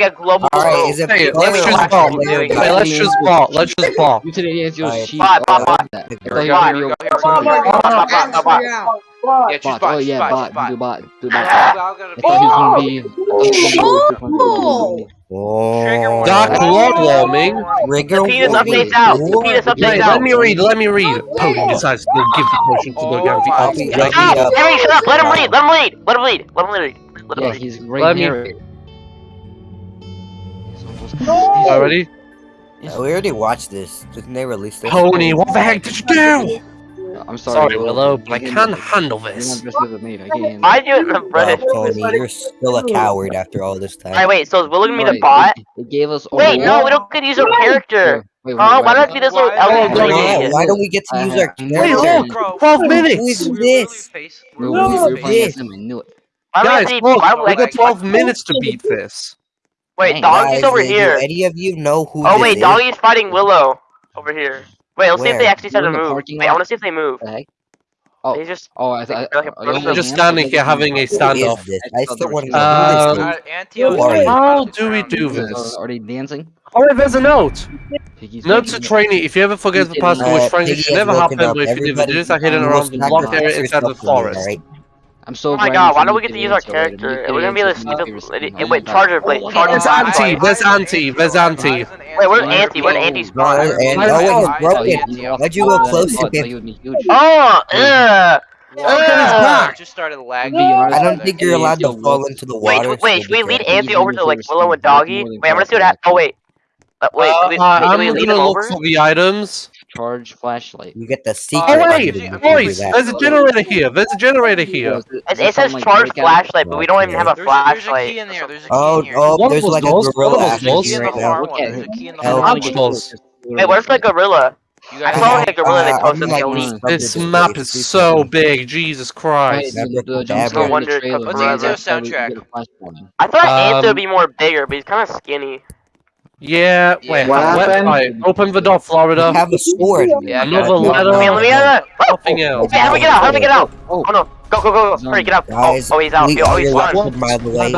a global All right, is it hey, let's just ball. Hey, let's just ball. Let's just ball. You today has your sheet. Bot, bot, bot. Here we go. Here we go. Bot, bot, bot, bot. Yeah, choose bot. Oh yeah, bot. Do bot. Do bot. Oh! Oh! Oh. Doc Ludwallming. Rigor. The penis updates out. The penis updates out. Let me read. Let me read. Pope decides to give the potion to the guy. Shut up! Henry, shut up! Let him read. Let him read. Let him read. Let him read. Let him read. Yeah, he's great. Let me read. No! Already? Yeah, we already watched this. Didn't they release this? Pony, what the heck did you do? I'm sorry, sorry Willow, but I can't handle this. I do it in the British. Oh, Tony, you're still a coward after all this time. Alright, wait, so is Willow gonna be the bot? They gave us wait, no, we don't get to use our character. Wait, wait, why don't we do this little element? Why don't we get to use our character? Wait, look! 12 minutes! Who is this? What is this? Guys, look, we got 12 minutes to beat this. Wait, Dang, Doggy's guys, over here. Do any of you know who? Oh wait, is? Doggy's fighting Willow over here. Wait, let's Where? see if they actually start to move. Wait, lot? I want to see if they move. Okay. oh, they just. Oh, I, I, like I, I'm oh, just standing here having a standoff. I still want to know uh, How do we do this? Oh, are they dancing? Oh, wait, there's a note. Note to trainee. If you ever forget the password, which uh, frankly should never happen, but if you do this, I hidden around the block area inside the forest. I'm so. Oh my god! Why don't we get to use our character? We're gonna be the stupid. Wait, Charger Blade. Charger anti. Where's anti. Where's anti. Wait, where's anti? Where's anti's brother? Oh, it's broken. Why'd you go close to him? Oh, ugh. Uh, oh, just started lagging. I don't think you're allowed to fall into the water. Wait, wait, should we lead Anthony over to like Willow and Doggy? Wait, I'm gonna see what happens. Oh wait, uh, wait, uh, we I'm wait, gonna look over? for the items charge flashlight. You get the oh, secret. Oh, wait, boys, there's a generator here. There's a generator here. It, it says charge flashlight, but we don't even have a flashlight. In there. There's a oh, here. oh, there's like a gorilla. There's a key in the hard Hey, where's my gorilla? I saw a gorilla that posted the elite. This map is so big, Jesus Christ. I no wonder. Soundtrack? I thought Anzo um, would be more bigger, but he's kind of skinny. Yeah, wait. What happened? Website. Open the door, Florida. We have a sword. Yeah, Another letter. Let me, let me out. Nothing oh, else. Hey, how do we get out? How do we get out? Oh, oh no. Go, go, go, go. Hurry, get out. Oh, guys, oh, oh, he's out. We, oh, he's gone. By the way,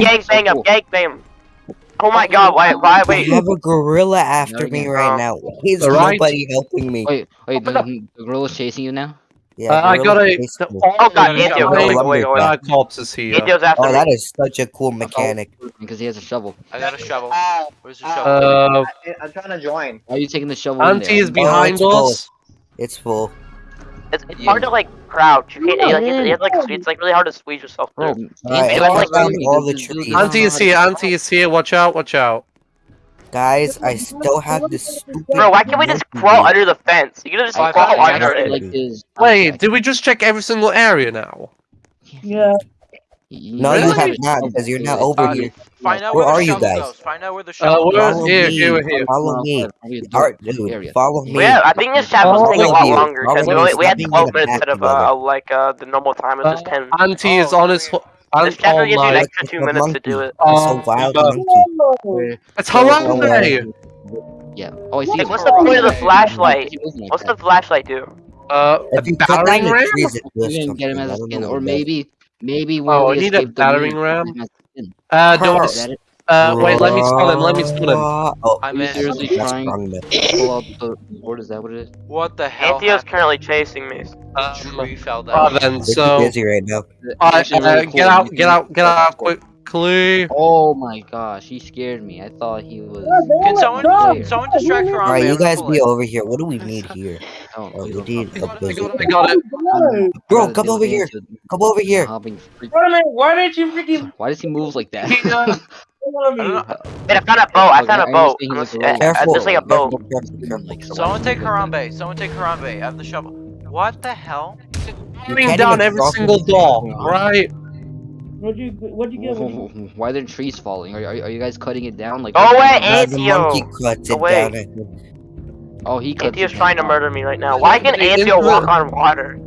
gang bang him. Gang bang him. Oh my god, why, why, wait. You have a gorilla after no, me right now. He's nobody helping me. Wait, wait, the gorilla's chasing you now? Yeah, uh, I got a. Oh god, Indio! Wait, wait, wait. Cops is here. Indio's after Oh, me. that is such a cool mechanic. Because he has a shovel. I got a shovel. Uh, Where's the shovel? Uh, I'm trying to join. Are you taking the shovel? Auntie is behind oh, it's us. Full. It's full. It's, it's yeah. hard to like crouch. You can't, like, it's, like it's like really hard to squeeze yourself through. All right, all like, all the trees. Auntie is here. Auntie is here. Watch out! Watch out! Guys, I still have this stupid. Bro, why can't we just crawl under the fence? You can just I crawl under it. Like Wait, did we just check every single area now? Yeah. No, really? you have not, because you're not over uh, here. Find out where, where are you guys? Goes. Find out where the shovel uh, goes. Follow me. All right, follow me. Yeah, I think the shovel's taking a lot longer, because we, we had 12 minutes instead of, uh, like, uh, the normal time of just uh, 10. Auntie oh, is on his... I'm this camera gives you an extra two minutes monkey. to do it. Oh, so loud monkey. It's Harambe! Yeah. Oh, I see. Like, what's the point of the flashlight? What's the flashlight do? Uh, if battering ram? You didn't get him oh, as a skin, or maybe, maybe when oh, we need the battering ram. Uh, don't. Uh, wait, let me stun him, let me stun him. Oh, I'm seriously trying to pull out the board, is that what it is? What the hell Antheo's currently chasing me. Um, Drew fell down. Oh, then, so... busy right now. Uh, uh, get out, get out, get out, quick. Clue. Oh my gosh, he scared me. I thought he was. Can someone, can someone distract her? Alright, you guys be over here. What do we need here? Oh, oh we need a busy. I got it. Bro, come over here. Come over here. Wait a minute, why did you freaking. Why does he move like that? Wait, I found a boat. I found a boat. There's like a boat. Someone take Harambe. Someone take Harambe. I have the shovel. What the hell? Putting down every single doll, right? What'd you What'd you get? Why are there trees falling? Are, are, are you guys cutting it down? Like oh wait, Antio. The cuts it down. Oh, he. Antio's trying to murder me right now. Why can Antio walk on water?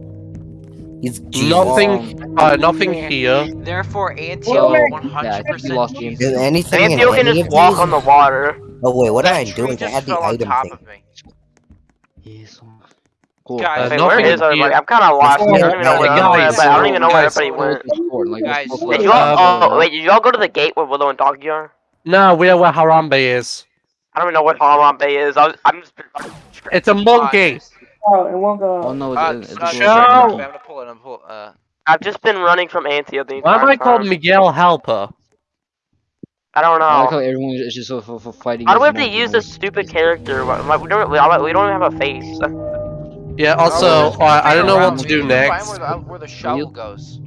He's nothing. Uh, nothing here. Therefore, Antioch 100 percent. Anything? Antioch can just walk on the water. Oh wait, what am I doing? I had the item thing. Cool. Guys, uh, where is everybody? I'm kind of lost. I don't even know where. Guys, I don't even know where everybody went. Guys, did you all, oh, wait, did y'all go to the gate where Willow and Doggy are? No, we are where Harambe is. I don't even know what Harambe is. I was, I'm just. It's a monkey. Oh, it won't go. Oh no, Uh, it's, it's, uh, it's Show! I'm gonna pull it. I'm pull. Uh, I've just been running from Antio the Why am I called time. Miguel Helper? I don't know. I like how know. everyone is just for, for fighting. How do we have to use monkeys. this stupid character? Why- why- We don't. We don't we don't even have a face. Yeah. Also, oh, alright, I don't know around what to do You can find next. Where the, where the shovel goes.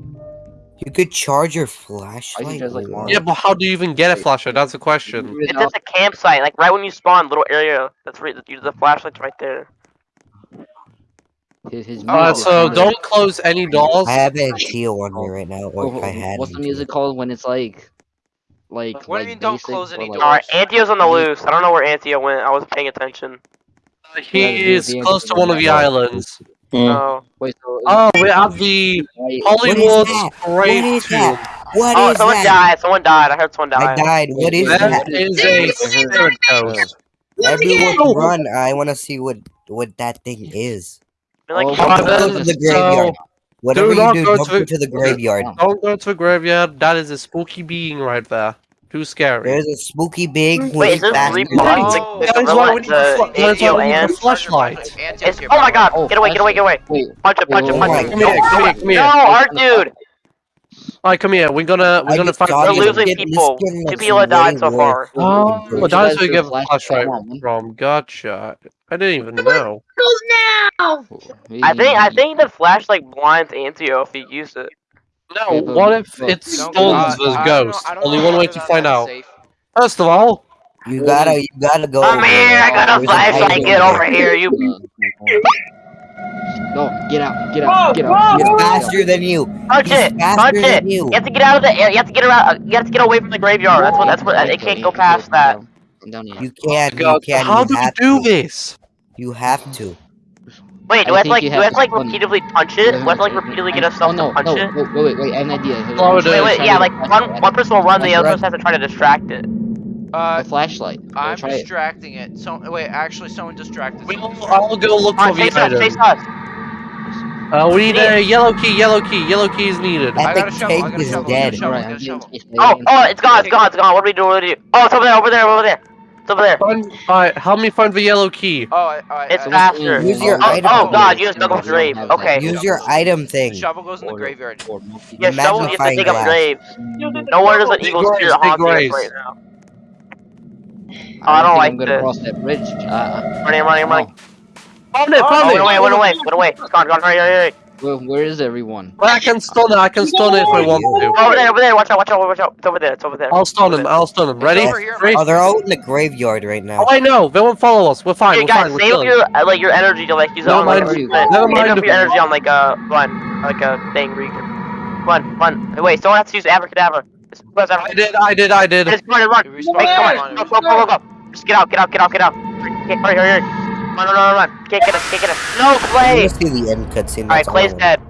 You could charge your I flashlight. think like Yeah, but how do you even get a flashlight? That's the question. It's just a campsite, like right when you spawn, little area. That's right. The, the flashlight's right there. His, his Uh, so don't close any doors. I have Antio on me right now, Oh, or if I had. What's the music called when it's like, like? What do you like mean don't close or, any like- doors? Alright, Antio's on the loose. I don't know where Antio went. I wasn't paying attention. He Yeah, is the close to one of the no. islands. Oh. Wait, so Oh, we have the Wait, Hollywood that? Great What is that? What Oh, is someone that? died. Someone died. I heard someone died. I died. What is Wait, that? That is a spirit ghost. Everyone Oh. run! I want to see what what that thing is. They're like, Oh, Don't go to the so graveyard. Whatever you not do, go don't to- go to the graveyard. Don't go to the graveyard. That is a spooky being right there. Too scary. There's a spooky being. Wait, is there fast three Oh. Like, That the is why gorilla, we need the the fl- that is why we need the flashlight. Oh my god! Oh, Get away! Get away! Get away! Punch it! Punch it! Oh Punch it! Come here, come here, come here. No, our dude. Alright, come here. We're gonna we're I gonna find. saw We're you. We're losing This people. Two people have died so far. Oh, well, graveyard. that is guys where you a get flash- flashlight from. Gotcha. I didn't even know. now. I think I think the flashlight blinds Antio if you use it. No, what if but- it Don't- stuns this I don't know- ghost? Only one way to find out. First of all, You gotta, you gotta go. Come over here! I got a There's an flashlight. Get over here, you. No, get out, get out, get out. He's get out, get out. faster than you. Punch He's it! faster Punch it! you. You have to get out of the air. You have to get around. You have to get away from the graveyard. That's what. That's what. It can't go past that. I'm down here. You can't. You God, can't. how do you do this? You have to. Wait, do I I have to like? Do I have to to like stun- repeatedly punch it? Do I have to like repeatedly get us Oh no, to punch no, it? wait, wait, wait, wait, I have an idea. Slow oh, Wait, wait, yeah, like one one person will run, the other person has to try to distract it. Uh, The flashlight. I'm try it. distracting it. So wait, actually, someone distracted. We'll, someone go look for Alright, the chase us, chase item. us. Uh, we need a yellow key. Yellow key. Yellow key is needed. I got a shovel, I Tank got a is shovel, I got a dead. shovel. Alright, get I'm a getting shovel. Oh, oh, it's gone, it's gone, it's gone. What do we do? What do we do? Oh, it's over there, over there, over there. It's over there. Find, alright, help me find the yellow key. Oh, I, I, It's I, faster. Use your Oh, item. oh god, you just dug up a grave. Okay. Use your item thing. The thing. shovel goes in the graveyard. or multi- Yeah, shovel, you have to dig up Magnifying graves. No wonder there's an Big evil graves, spirit big haunting us graves. right now. I I don't think like I'm gonna this. cross that bridge. Uh, Running, running, running. Found it, Oh, found went it. away, went away, went away. It's gone, gone, hurry, hurry, hurry. where, where is everyone? Well, I can stun it. I can stun it if I want to. Over there, over there, watch out, watch out, watch out. It's over there, it's over there. I'll stun him. I'll stun him. Ready? over here. Three. Oh, they're all in the graveyard right now. Oh, I know. They won't follow us. We're fine. Hey We're guys, fine. We're save your uh, like your energy to like use it Never on like mind. a Never Save mind. up your energy on like a run, like a thing where you can run, run. Wait, someone has to use abracadabra. Just press I did. I did. I did. Just run and run. We Hey, come on on, go, go, go, go, go. Just get out, get out, get out, get out. Okay, hurry, hurry, hurry. Run, run, run, run. Can't get us, can't get us. No, I Clay. want to see the end cutscene. Alright, that's all I Clay's want. dead.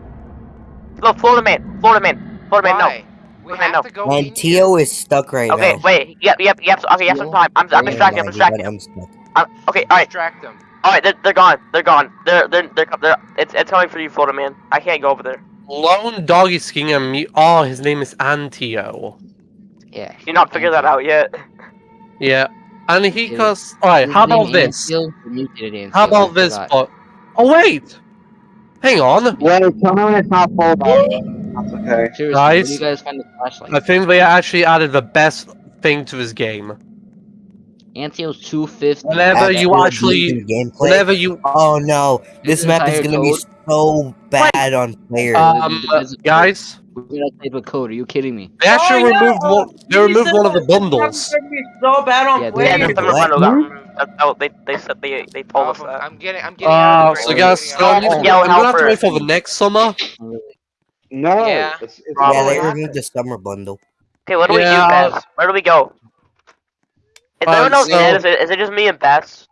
Go, Florida man, Florida man, Florida man, no. Why? We Okay, no. have to go And Tio is stuck right Okay, now. wait. Yep, yep, yep. Okay, you have some time. I'm, I'm distracted. I'm my distracted. I'm stuck. I'm, okay, all right, Distract them. all right. They're, they're gone. They're gone. They're they're they're, they're it's it's coming for you, Florida man. I can't go over there. Lone doggy skin and me. Oh, his name is Antio. Yeah. You not figured that out yet. Yeah. And he Yeah. cause. Alright, how about this? Ansel, or mutated Ansel, How about this? forgot. But oh wait. Hang on. Wait, tell me when it's not full. That's okay. Seriously, Guys? you guys find the flashlight? I think they actually added the best thing to this game. Antio's 250. Whenever you actually- decent. Whenever you Oh no, this This map is gonna be code- so bad on players. um guys, We're gonna type of code. Are you kidding me? they actually Oh, yeah, removed oh, one. They removed one of the bundles. It's gonna be so bad on Yeah, Yeah, players. the Wait, summer what? bundle got removed. That, oh, they they said they they told us Um, that. I'm getting. I'm getting. out Uh, of the so grave. guys, I'm getting out of um, the Yell I'm gonna have to wait for the next summer. No. Yeah. It's, it's yeah, they happened. removed the summer bundle. Okay, what do Yeah, we do, Bess? Where do we go? Is Uh, anyone else so- dead? Is it, is it just me and Bess?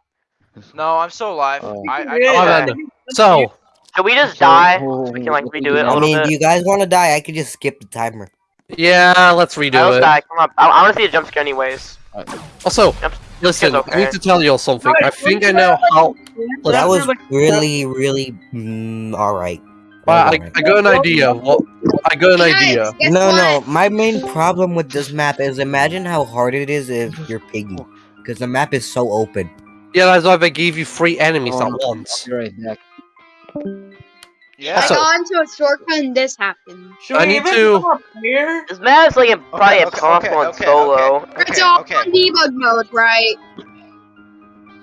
No, I'm still alive. Oh. I, I, Yeah. Oh, I. So, Should we just die? So we can like redo do it you a I little mean, bit. do you guys want to die? I could just skip the timer. yeah, let's redo let's it. die. Come on. I, I want to see a jump scare anyways. Also, Yep. listen, okay. I need to tell you all something. I think I know how. That Listen, was really, really mm, all right. I, I got an idea of what I got an idea. guess no, what? no. My main problem with this map is imagine how hard it is if you're piggy, because the map is so open. Yeah, that's why they gave you three enemies Oh, at no. once. You're right back. Yeah. I got into a shortcut and this happened. Should I we need even to- go here? This map is like in- probably okay, impossible okay, in okay, solo. okay. it's all okay. on debug mode, right?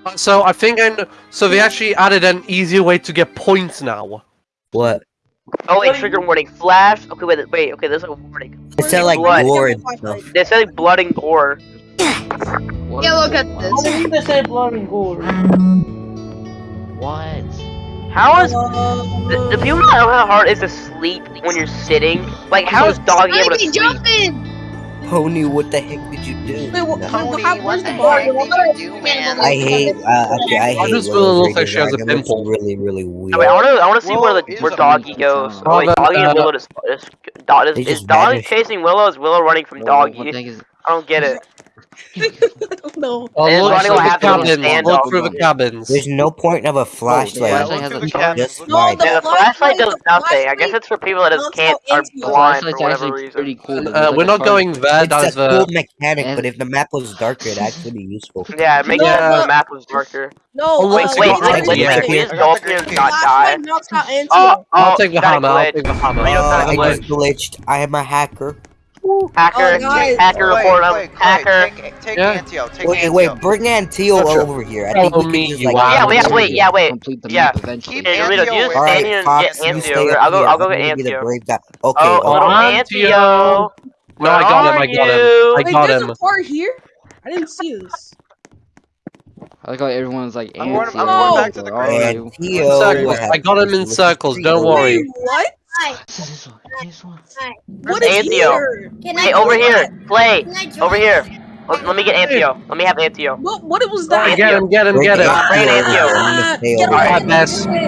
Uh, So I think I kn- so they actually added an easier way to get points now. What? Oh wait, trigger warning. Flash. Okay, wait, wait. Okay, there's a warning. It said like Blood. gore and stuff. They said like blood and gore. Yeah, look at I this. believe they said blood and gore. What? How is the, the people not know how hard it is to sleep when you're sitting? Like, how is doggy able to Ivy, sleep? jump in! Pony, what the heck did you do? Wait, what, No. Tony, how, what the the heck did you do, man? I hate. Uh, okay, I I hate. just Willow's really like she has a redesign. It looks pimple. Really, really weird. I, mean, I want to. I want to see Willow where the where doggy goes. Oh, wait, doggy uh, and Willow is. is, dog, is, is just doggy chasing Willow? Is Willow running from What- What doggy? is? I don't get it. no. Oh, And look running through will the have to go cabins. stand Look up. through the cabins. There's no point of a flashlight. flashlight has Look a through the charge. cabins. Just No, the Yeah, the flashlight does the nothing. I guess it's for people that just can't how are blind for whatever reason. pretty cool. Uh, we're a not going there. It's That a is uh, cool mechanic, but if the map was darker, it'd actually be useful. Yeah, it makes No, it so no. the map was darker. No, Oh, uh, wait, Wait, so wait, got wait, it, wait, yeah. wait, we just I go got up the here and green not key. die. flashlight knocks out Antio. Oh, I'll oh, take the got a hammer. I'll glitch. take the hammer. Reno Uh, got a I glitch. just glitched. I am a hacker. Hacker, Oh, guys. hacker Wait, report him. wait, wait, Hacker. Take, take Yeah. Antio. Take Wait, Antio. wait, bring Antio Gotcha. over here. I think Follow we me, can just like. wild Yeah, wait, Antio. wait, yeah, wait. Complete the yeah. map eventually. Keep Hey, Reno, Antio you just away. All stand right, here and Fox, get you Antio. stay up I'll go. I'll go I'm get gonna the Antio. brave guy. Okay, Oh, okay. little Antio. Antio. No, I got him. I got are him. you? I Wait, got there's him. a part here? I didn't see this. I like how everyone's like I'm going- Antio. I'm going back to the grave. Oh, Antio. I got him in circles. Don't worry. Wait, what? This one. This one. What is Antio. here? Can Hey, I over join? here. Play. Can I join? Over here. Let, let me get Antio. Let me have Antio. What, what was Get that? him, get him, get him. Antio Bring over Antio. here. I'm gonna stay get over away here. Alright, from Bess. me.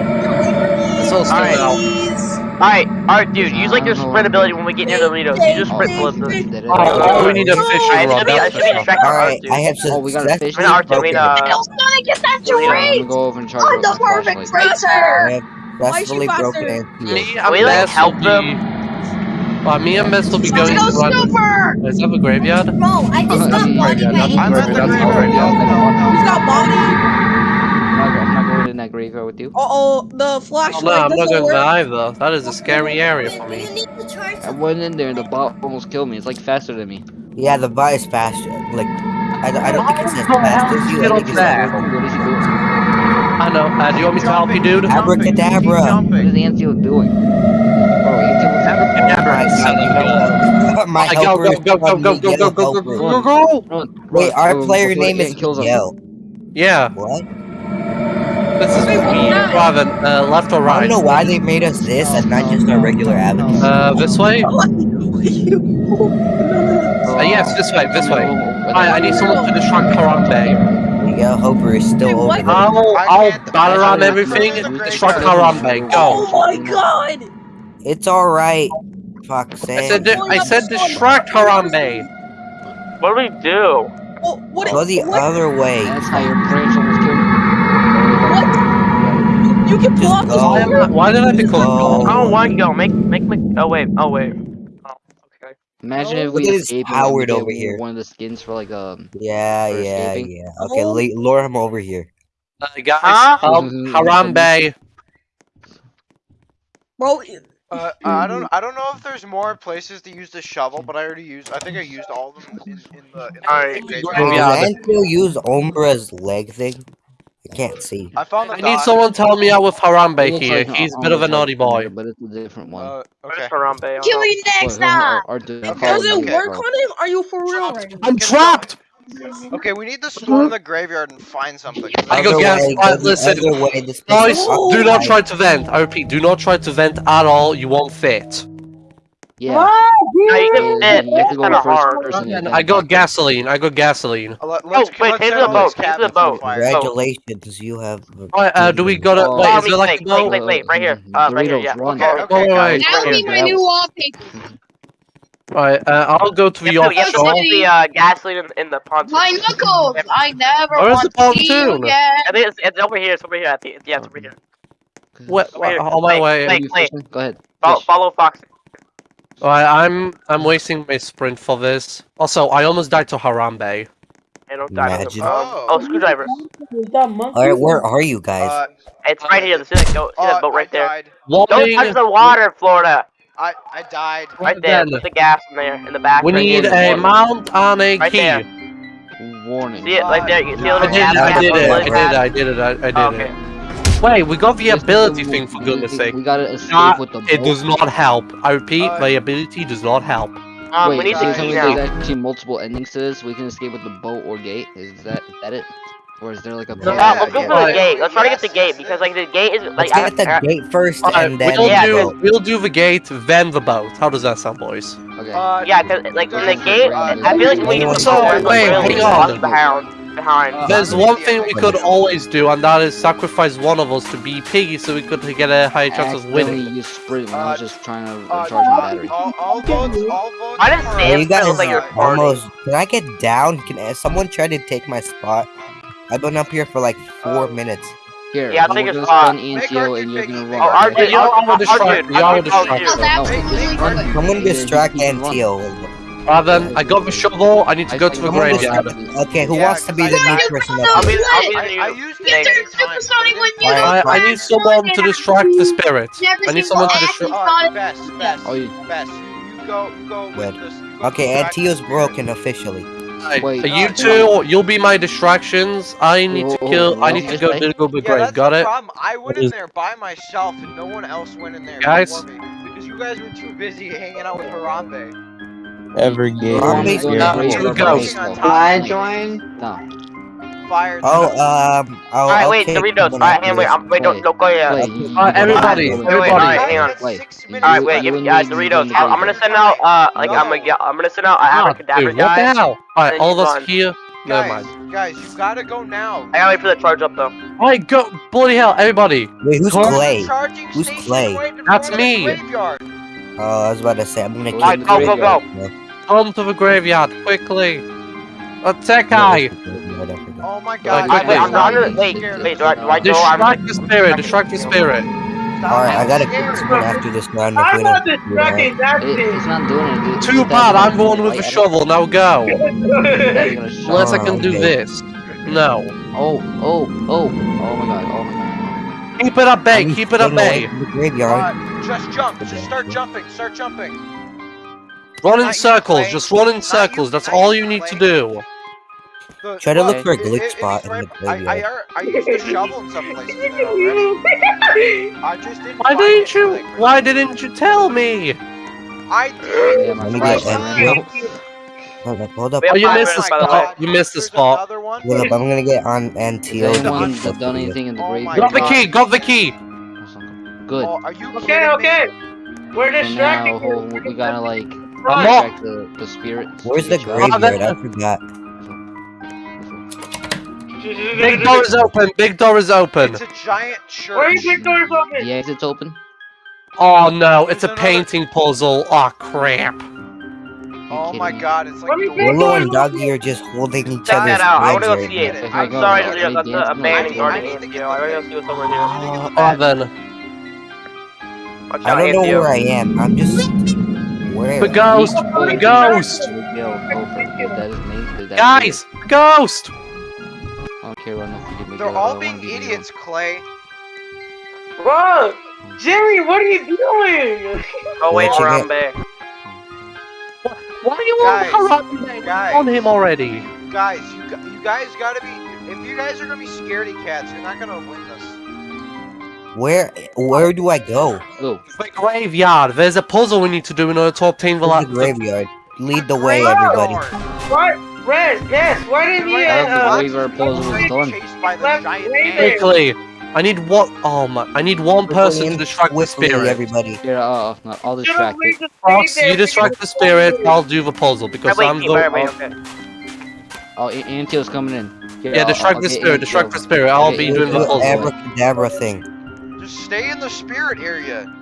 It's all still Alright. out. Please. Alright, alright, dude. Use like your sprint ability when we get near the Doritos. You just sprint Hey, flip hey, this. Did it? Oh, we need a No. fishing Alright, it should be, it should be for sure. distracted Alright. I have Oh, we got a fish. I mean, Arthur, I mean, uh, I was gonna get that Really? I'm gonna go over and charge I'm the the perfect racer! Have Why is she successfully broken faster? Antio. Me Can and we, like, Bess help them? be. Well, me and Bess will be going go to run. super! Is that a graveyard? Bro, I just got I'm graveyard, by I'm at the That's Angel. all graveyard. right. No, no, no. Who's got body? I'm not, going in that graveyard with you. Uh oh, the Oh, flashlight no, I'm not going work. there either. That is a scary area for me. You need to charge I went in there and the bot almost killed me. It's like faster than me. Yeah, the bot is faster. Like, I, don't- I don't think it's as fast as you. I think it's Get I know. Uh, do you want me to help you, dude? Abracadabra. Keep What jumping. is doing? Bro, Antio was Abracadabra. my, Abracadabra. my Go, go, go, go, go, go, go, go, go, go, go. Wait, our player name is kills Yeah, What? this is Wait, what me, now? Uh, left or right? I don't know why they made us this and not just our regular avenue. Uh, this way? What? What you? No, no, Uh, yes, this way, this way. Oh, I, I need someone to destroy Harambe. The Yell helper is still Wait, over what? there. I'll, I I'll can't- battle I on everything. I can't- Destroy Harambe. Go. Oh my god! It's alright. Fuck's I said, I said distract Harambe. What do we do? Oh, what? Go the what? other way. That's how your branch almost killed. What? You can pull Just off this. Why, am I, why did I become Go. gold? I don't want to go. Make, make, make. Oh wait, oh wait. Oh. Imagine if Oh, we look at this escaped and Howard we get over here. one of the skins for like um. Yeah, yeah, escaping? yeah. Okay, Oh. lure him over here. Uh, guys, Huh? help Harambe. Bro, Uh, I don't. I don't know if there's more places to use the shovel, but I already used. I think I used all of them in, in the. In the Alright. graveyard. Maybe Wait, I'll- does use Umbra's leg thing? I can't see. I found the I need someone to help me out with Harambe here. like He's a bit of a naughty boy. but it's a different one. Uh, Where's okay. Harambe? Kill you next Wait, time! or- or do- Okay, does it okay. work on him? Are you for real right? I'm trapped! Okay, we need to storm the graveyard and find something. I go Other gas- way, go the listen. other way, Guys, is do not try to vent. I repeat, do not try to vent at all. You won't fit. Yeah. No, you can fit. It's go kind of hard. person I then gasoline. I go gasoline. Let, let's, Oh, wait, let's take the boat, take cabin the boat. Congratulations, you have. Alright, uh, do we gotta- Oh, wait, Oh, is there like wait, a wait, boat? wait, wait, right here. Uh, right here, yeah. run. Okay, okay, wait, That would be my new wallpaper. Alright, uh, I'll go to the You have to, you have to offshore. put the uh, gasoline in, in the pontoon. My knuckles! I never Where's want the to see you again! I think it's, it's over here. It's over here. I think. Yeah, it's over here. What? Over here. On my Wait, way. wait. Wait. Go ahead. Follow, Fish. follow Fox. Alright, I'm I'm wasting my sprint for this. Also, I almost died to Harambe. I don't die. Imagine. Oh, oh, screwdriver. Is that monkey? Alright, where are you guys? Uh, It's right here. See that, go, see that uh, boat right I there. died. Don't touch the water, Florida. I I died. Right there. then. Put the gas in there in the back. we right need here. a mount on a Right key. there. Warning. See it right there. You see a I little I did gas it, I did it, I did it, I did it, I, I did Oh, it. okay. Wait, we got the Just ability thing for goodness we, sake. We gotta escape Not- with the boat. It does not help. I repeat, Uh, the ability does not help. Um, Wait, we need so the you're telling key me now. there's actually multiple endings to this? We can escape with the boat or gate? Is that is that it? Or is there like a No, better Yeah, let's go idea? for the gate. Let's try to get the gate because like the gate is like Let's I, get the I, gate first Alright, and then we'll Yeah, do the we'll do the gate, then the boat. How does that sound, boys? Okay. Uh, yeah, cause like in the gate, uh, I feel like we need to So, go like, wait, really hang on. Lost behind. Behind. Uh, There's one thing we could always do, and that is sacrifice one of us to be Piggy so we could get a higher chance of winning. use sprint when I was Uh, just trying to Uh, recharge my battery. all, all votes, all votes. I didn't are- say you guys like you're uh, almost. Can I get down? Can uh, someone try to take my spot? I've been up here for like four Uh, minutes. Here, Yeah, I we're think it's gonna spawn Make ENTO and you're Piggy, gonna run. Oh, Archie RJ, Y'all I'll, are I'll, distracted, I'll, y'all are I'll, distracted. Sounds No, absolutely run. Someone distract you. Antio. Uh, then I got the shovel. I need to I go to the graveyard. distract- Okay, who Yeah, wants to be the cause new person I- up I'll be. I'll be I, the I used it thing. many Super times. Sonic when you Alright, I, I need someone to distract the spirit. I need someone to distract. acting Uh, Sonic. Bess, Bess, Oh, you- Bess, you, you go, you go with this. Okay, distract- Antio's broken officially. Right, Wait. uh, you No, two, you'll be my distractions. I need to Whoa, kill. I whoa, need to whoa, go wait. to go big Yeah, grave. that's Got the it? problem. I went in there by myself, and no one else went in there Guys? me because you guys were too busy hanging out with Harambe. Every game. Zombies Go are the two ghosts. I join? Fire. Oh, um, oh, Alright, wait, okay, Doritos. Alright, after hang wait. I'm, wait, don't, Wait, don't go yet. Wait, you- you Uh, everybody, the Wait, graveyard. wait, everybody. alright, hang on. Wait, you- Alright, you- wait, you give me, uh, to go Doritos. in the I'm, I'm gonna send out, uh, like, No. I'm gonna, get- I'm gonna send out an Ah, abracadabra dude, what the hell? Alright, all of us run. here. Never Guys, mind. guys, you gotta go now. I gotta wait for the charge up though. Alright, go. Bloody hell, everybody. Wait, who's Huh? Clay? Who's Clay? That's front of the me. Graveyard. Oh, I was about to say, I'm gonna Go kill Alright, go, go, go. Graveyard. Come to the graveyard quickly. Attack guy. Oh my god. Wait, wait, I'm I'm not not- even wait, wait, do I, do I go? I'm Distract the spirit. Distract the spirit. Alright, I gotta being kill scared. someone after this round I'm not don't do distracted, that's It, it's it. not doing it. Too bad. I'm the one with the shovel. Now go. Yeah, you're gonna shove Unless I can do this. No. Oh, oh, oh, oh my god, oh my god. Keep it at bay. Keep it at staying bay. graveyard. Just jump. Just start jumping. Start jumping. Run in circles. Just run in circles. That's all you, you need to do. The- Try to look for a glitch it- it spot in the right- I, I, graveyard. I used the shovel in some places. I just didn't Why didn't you? like, Why didn't you tell me? I did. Yeah, Let me get ran Hold up, hold up. Oh, you missed the minutes, by the way. spot. You missed the spot. Hold up, I'm gonna get on Has Antio to anyone get done anything in the Oh graveyard? Got the key. Got the key. Good. Oh, are you Okay, okay. We're So now we gotta like I'm Run. not- distract the, the spirits. Where's the Each other. graveyard? I forgot. Big door is open. Big door is open. It's a giant church. Where are you big doors open? The exit's open. Oh no, it's a painting puzzle. Oh crap. Oh my god, it's like Let me the big Willow and Doggy are just holding each Check other's that out. I want to go see it. I'm sorry, out, Doritos. That's a more. abandoned I I garden. need to get I gotta see what's over here. I need to get the Oh bag. then. I don't know where I am. I'm just where. The ghost. The ghost. Miguel Gopher. Is that his name? Is that Guys, ghost. I don't care about They're all being idiots, Clay. Bro, Jerry, what are you doing? Oh wait, Watching it. Harambe. Why are you Guys, on Harambe? guys. On him already. Guys, you, you guys gotta be. If you guys are gonna be scaredy cats, you're not gonna win this. Where? Where do I go? Go. The graveyard. There's a puzzle we need to do in order to obtain the, Where's the graveyard. Lead the way, everybody. What? Red, yes, why didn't you, Right, That uh, was the graveyard puzzle was done. Chased by the Left giant right man. there. Quickly. I need one. Oh my! I need one person to distract the spirit. everybody. Here, uh, no, I'll distract it. Fox, you distract the spirit. I'll do the puzzle because I'm keep the. Harambe, oh, okay. Oh, A- Antio's coming in. Here, Yeah, I'll- distract I'll the spirit. Distract the spirit. I'll Okay, be doing the Do the puzzle. abracadabra thing. Just stay in the spirit area.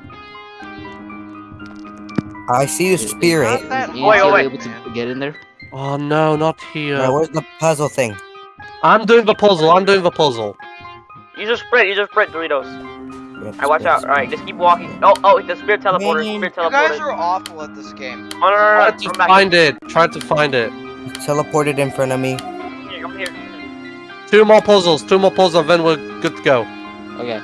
I see the Is- is spirit. Not that Is Wait, wait, able to get in there? Oh no, not here. Now, where's the puzzle thing? I'm doing the puzzle. I'm doing the puzzle. Use a sprint. Use a sprint, Doritos. Alright, watch out. Alright, just keep walking. Oh, oh, the spirit teleporter. Man. Spirit You guys are awful at this game. Oh, no, no, no, Try to Come back. find it. Try to find it. Teleported in front of me. Here, come here. Two more puzzles. Two more puzzles, then we're good to go. Okay.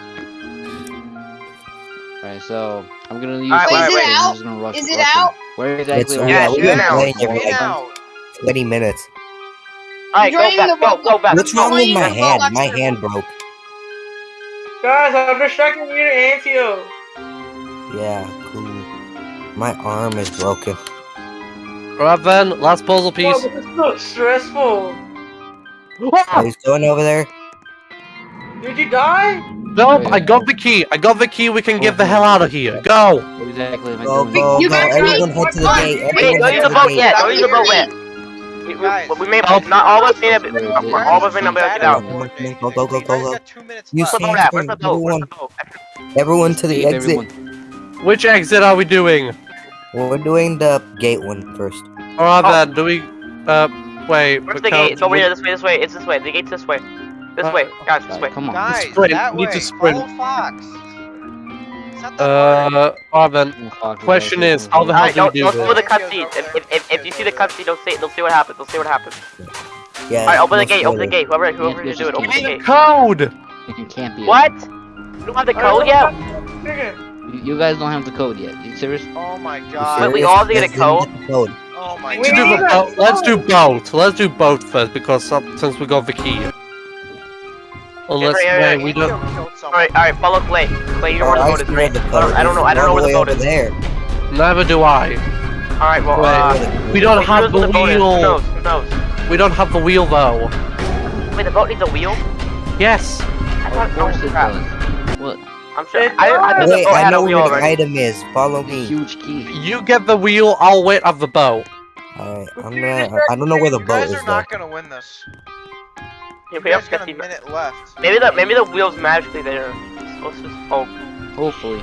Alright, so I'm gonna use. Alright, Wait, this is it I'm out? just gonna rush- Is it rush in. out? Where exactly? It's- are yeah, we've been playing for like out. 20 minutes. Alright, go back. the Go, go back. What's wrong with my hand? My hand broke. Guys, I'm distracting you to Antio. Yeah, cool. My arm is broken. Alright then, last puzzle Bro, piece. this is so stressful. Are you going over there? Did you die? Nope, I got the key. I got the key. We can get the hell out of here. Go. Exactly am Go, go, You go. guys Everyone head to the gate. Wait, Everyone don't head use to the the boat gate. yet. Don't use the boat yet. We, we, Guys. we may not all of us may not be, Where is it? all of us may not be able to get out. Come on, come on, go, go, go, go, go. got two minutes You Where's the see- boat at? Where's the boat? Where's Everyone. the boat? Everyone to the exit. Which exit are we doing? Well, we're doing the gate one first. Alright Oh. then, do we... Uh, wait. Where's the gate? It's over here. This way. This way. It's this way. The gate's this way. This Uh, way, guys. This way. Come on. Guys, Sprint, that we need way. to sprint. Follow Fox. It's not that hard. Uh, alright then. Oh, fuck, Question is, how the hell Alright, do we don't, do don't go this? the cutscene. If, if, if, if you see the cutscene, don't see. Don't see what happens. Don't see what happens. Yeah. Alright, open the gate. Open the gate. Whoever, whoever Yeah, you do it, open the gate. code! It can't be. What? You don't have the code yet? You, you guys don't have the code yet. You serious? Oh my god. Wait, we all have to get a code? code. Oh my We Let's do, need the a bo- let's do code. both. Let's do both first because some, since we got the key. Unless Yeah, yeah, wait, yeah, we don't. killed. Alright, alright. Follow Clay. Clay, you know where the Oh, boat I is, see right? the I don't, I don't know. I don't know where the boat is. There. Neither do I. Alright, well, Wait, uh, We don't wait, have knows the where boat is? Who wheel. knows? Who knows? We don't have the wheel though. Wait, the boat needs a wheel? Yes. I Of thought, course oh, it crap. does. What? I'm sure. It I, I thought Wait, I know where the already. item is. Follow me. Huge key. You get the wheel. I'll wait at the boat. Alright, I'm gonna. I don't know where the You boat guys is are though. not gonna win this. Yeah, we have got a minute left. Maybe the maybe the wheel's magically there. Let's just hope. Hopefully.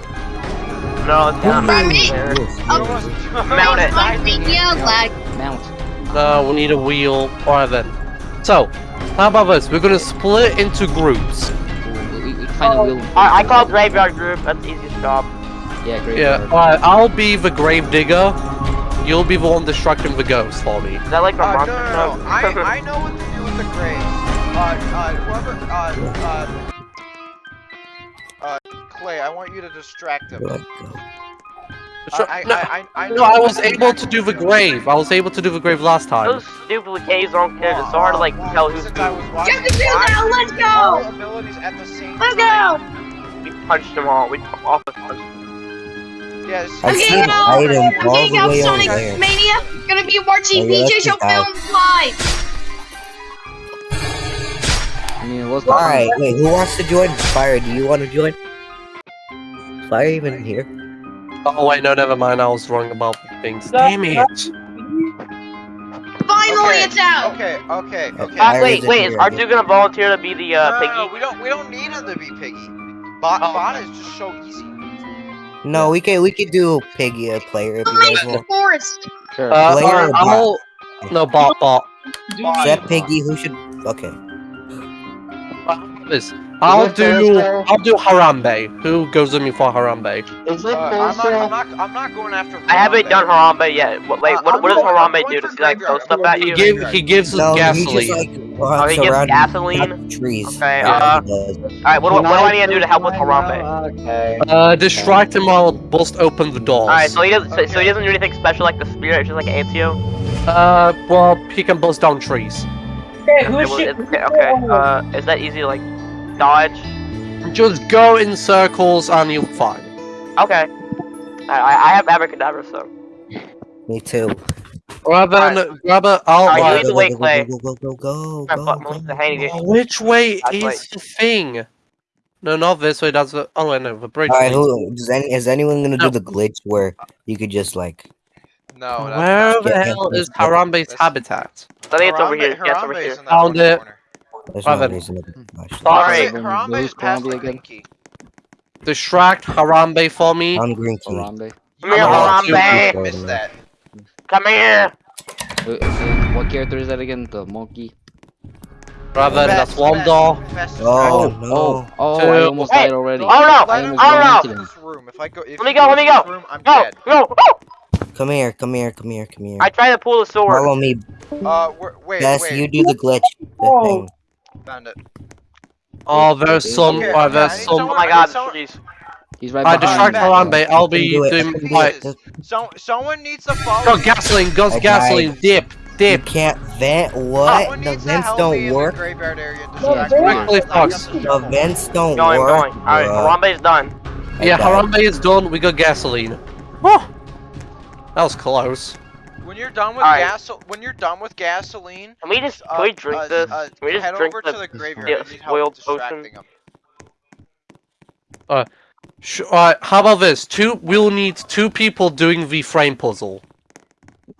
No, it's not. Five minutes. There. Oh, Mount it. my media lag. Mount. No, we need a wheel. Alright then. So, how about this? We're gonna split into groups. We, we, we find a wheel. I, I call graveyard group. That's the easiest job. Yeah, great. Yeah. Alright, I'll be the grave digger. You'll be the one distracting the ghost for me. Is that like a Uh, no, monster no, truck? no. I, I know what to do with the grave. Uh, uh, whoever, uh, uh, uh, Clay, I want you to distract him. Let. Sure, I, I, no, I, I, I no, I was able to do the grave. I was able to do the grave last time. Those stupid caves don't care. It's so hard to like tell who's who. Get the kill now, let's go! at the same Let's time? go! We punched them all. We all but punched. Yes. I I'm see getting out! I'm getting out Sonic. Mania! Gonna be watching yeah, VJ let's Show just. Film live! I mean, what's Alright, wait, who wants to join? Fire, do you want to join? Fire even here? Oh wait, no, never mind. I was wrong about things. Damn it! Finally, Okay, it's out! Okay, okay, okay. Uh, Fire wait, isn't wait. here Is again. R2 gonna volunteer to be the uh, no, piggy? no, no, we don't, we don't need him to be piggy. Bot, Oh, bot okay. is just so easy. No, we can we could do Piggy a player if Who you guys the want. forest? Sure. Uh, Player alright, or bot? I'll. No, bot, bot. Bot. Is that Piggy who should okay. This. I'll do. I'll do Harambe. Who goes with me for Harambe? Is Uh, I'm, not, I'm not, I'm not going after. I haven't done Harambe yet. What, wait, Uh, what, I'm what does going- Harambe do? Does he like throw graveyard. stuff at you? He give. He gives No, he gasoline. just like Oh, he gives around gasoline? trees. Okay, That's uh, what he does. Alright, what, what, what do I need to do to help with Harambe? Okay. Uh, distract him while bust open the doors. Alright, so he doesn't so, so he doesn't do anything special like the spirit, it's just like Antio? Uh, well, he can bust down trees. Okay, who Okay, well, should? it's- okay, okay. Uh, is that easy like dodge? Just go in circles and you'll find. fine. Okay. I, I I have abracadabra, so. Me too. Right then, grab a. I'll. Alright, you right. lead the Clay. Go go go go I go fuck go. most of the hanging. Oh, which way That's is right. the thing? No, not this way. That's the. Oh wait, no, the bridge. Alright, leads- who does any is anyone gonna No. do the glitch where you could just like No, Where the hell is yeah. Harambe's habitat? I think it's over Harambe- here. Yeah, it's over here. Found it. corner. There's Right no then. reason to flash. Harambe- hmm. Harambe is past the green key. Distract Harambe for me. On green key. Harambe. Come here, Oh, Harambe! you- Missed that. Come here! Wait, wait, What character is that again? The monkey. Right then, that's Best, one door. Oh distraction. no. Oh, oh, oh Two. I almost Hey, died already. oh, no, I almost oh, no. into in them. this room. If I go, if Let me go, let me go. Room, I'm Go, dead. go. Oh! Come here, come here, come here, come here. I tried to pull the sword. Follow me. Uh, wait, Bess, wait. you do the glitch. The Oh. thing. Found it. Oh, there's some. Okay, Right, oh, there's I need some. Oh my god, need the someone- trees. He's right I distract Harambe, I'll be do it, doing can my. So, someone needs to follow Go gasoline, go I oh, died. gasoline, dip, You dip. can't vent. What? Someone The vents don't work. the graveyard area and No, distract. Quickly, I Fox. the The vents don't Going, work. going. Alright, bruh. Harambe is done. Yeah, died. Harambe is done. We got gasoline. Oh, that was close. When you're done with Alright. gas, when you're done with gasoline, Can we just uh, can we drink uh, this? uh, Can we just head drink over the to the graveyard. yeah, I need help spoiled potion? him. Sh- Alright, how about this? Two. We'll need two people doing the frame puzzle.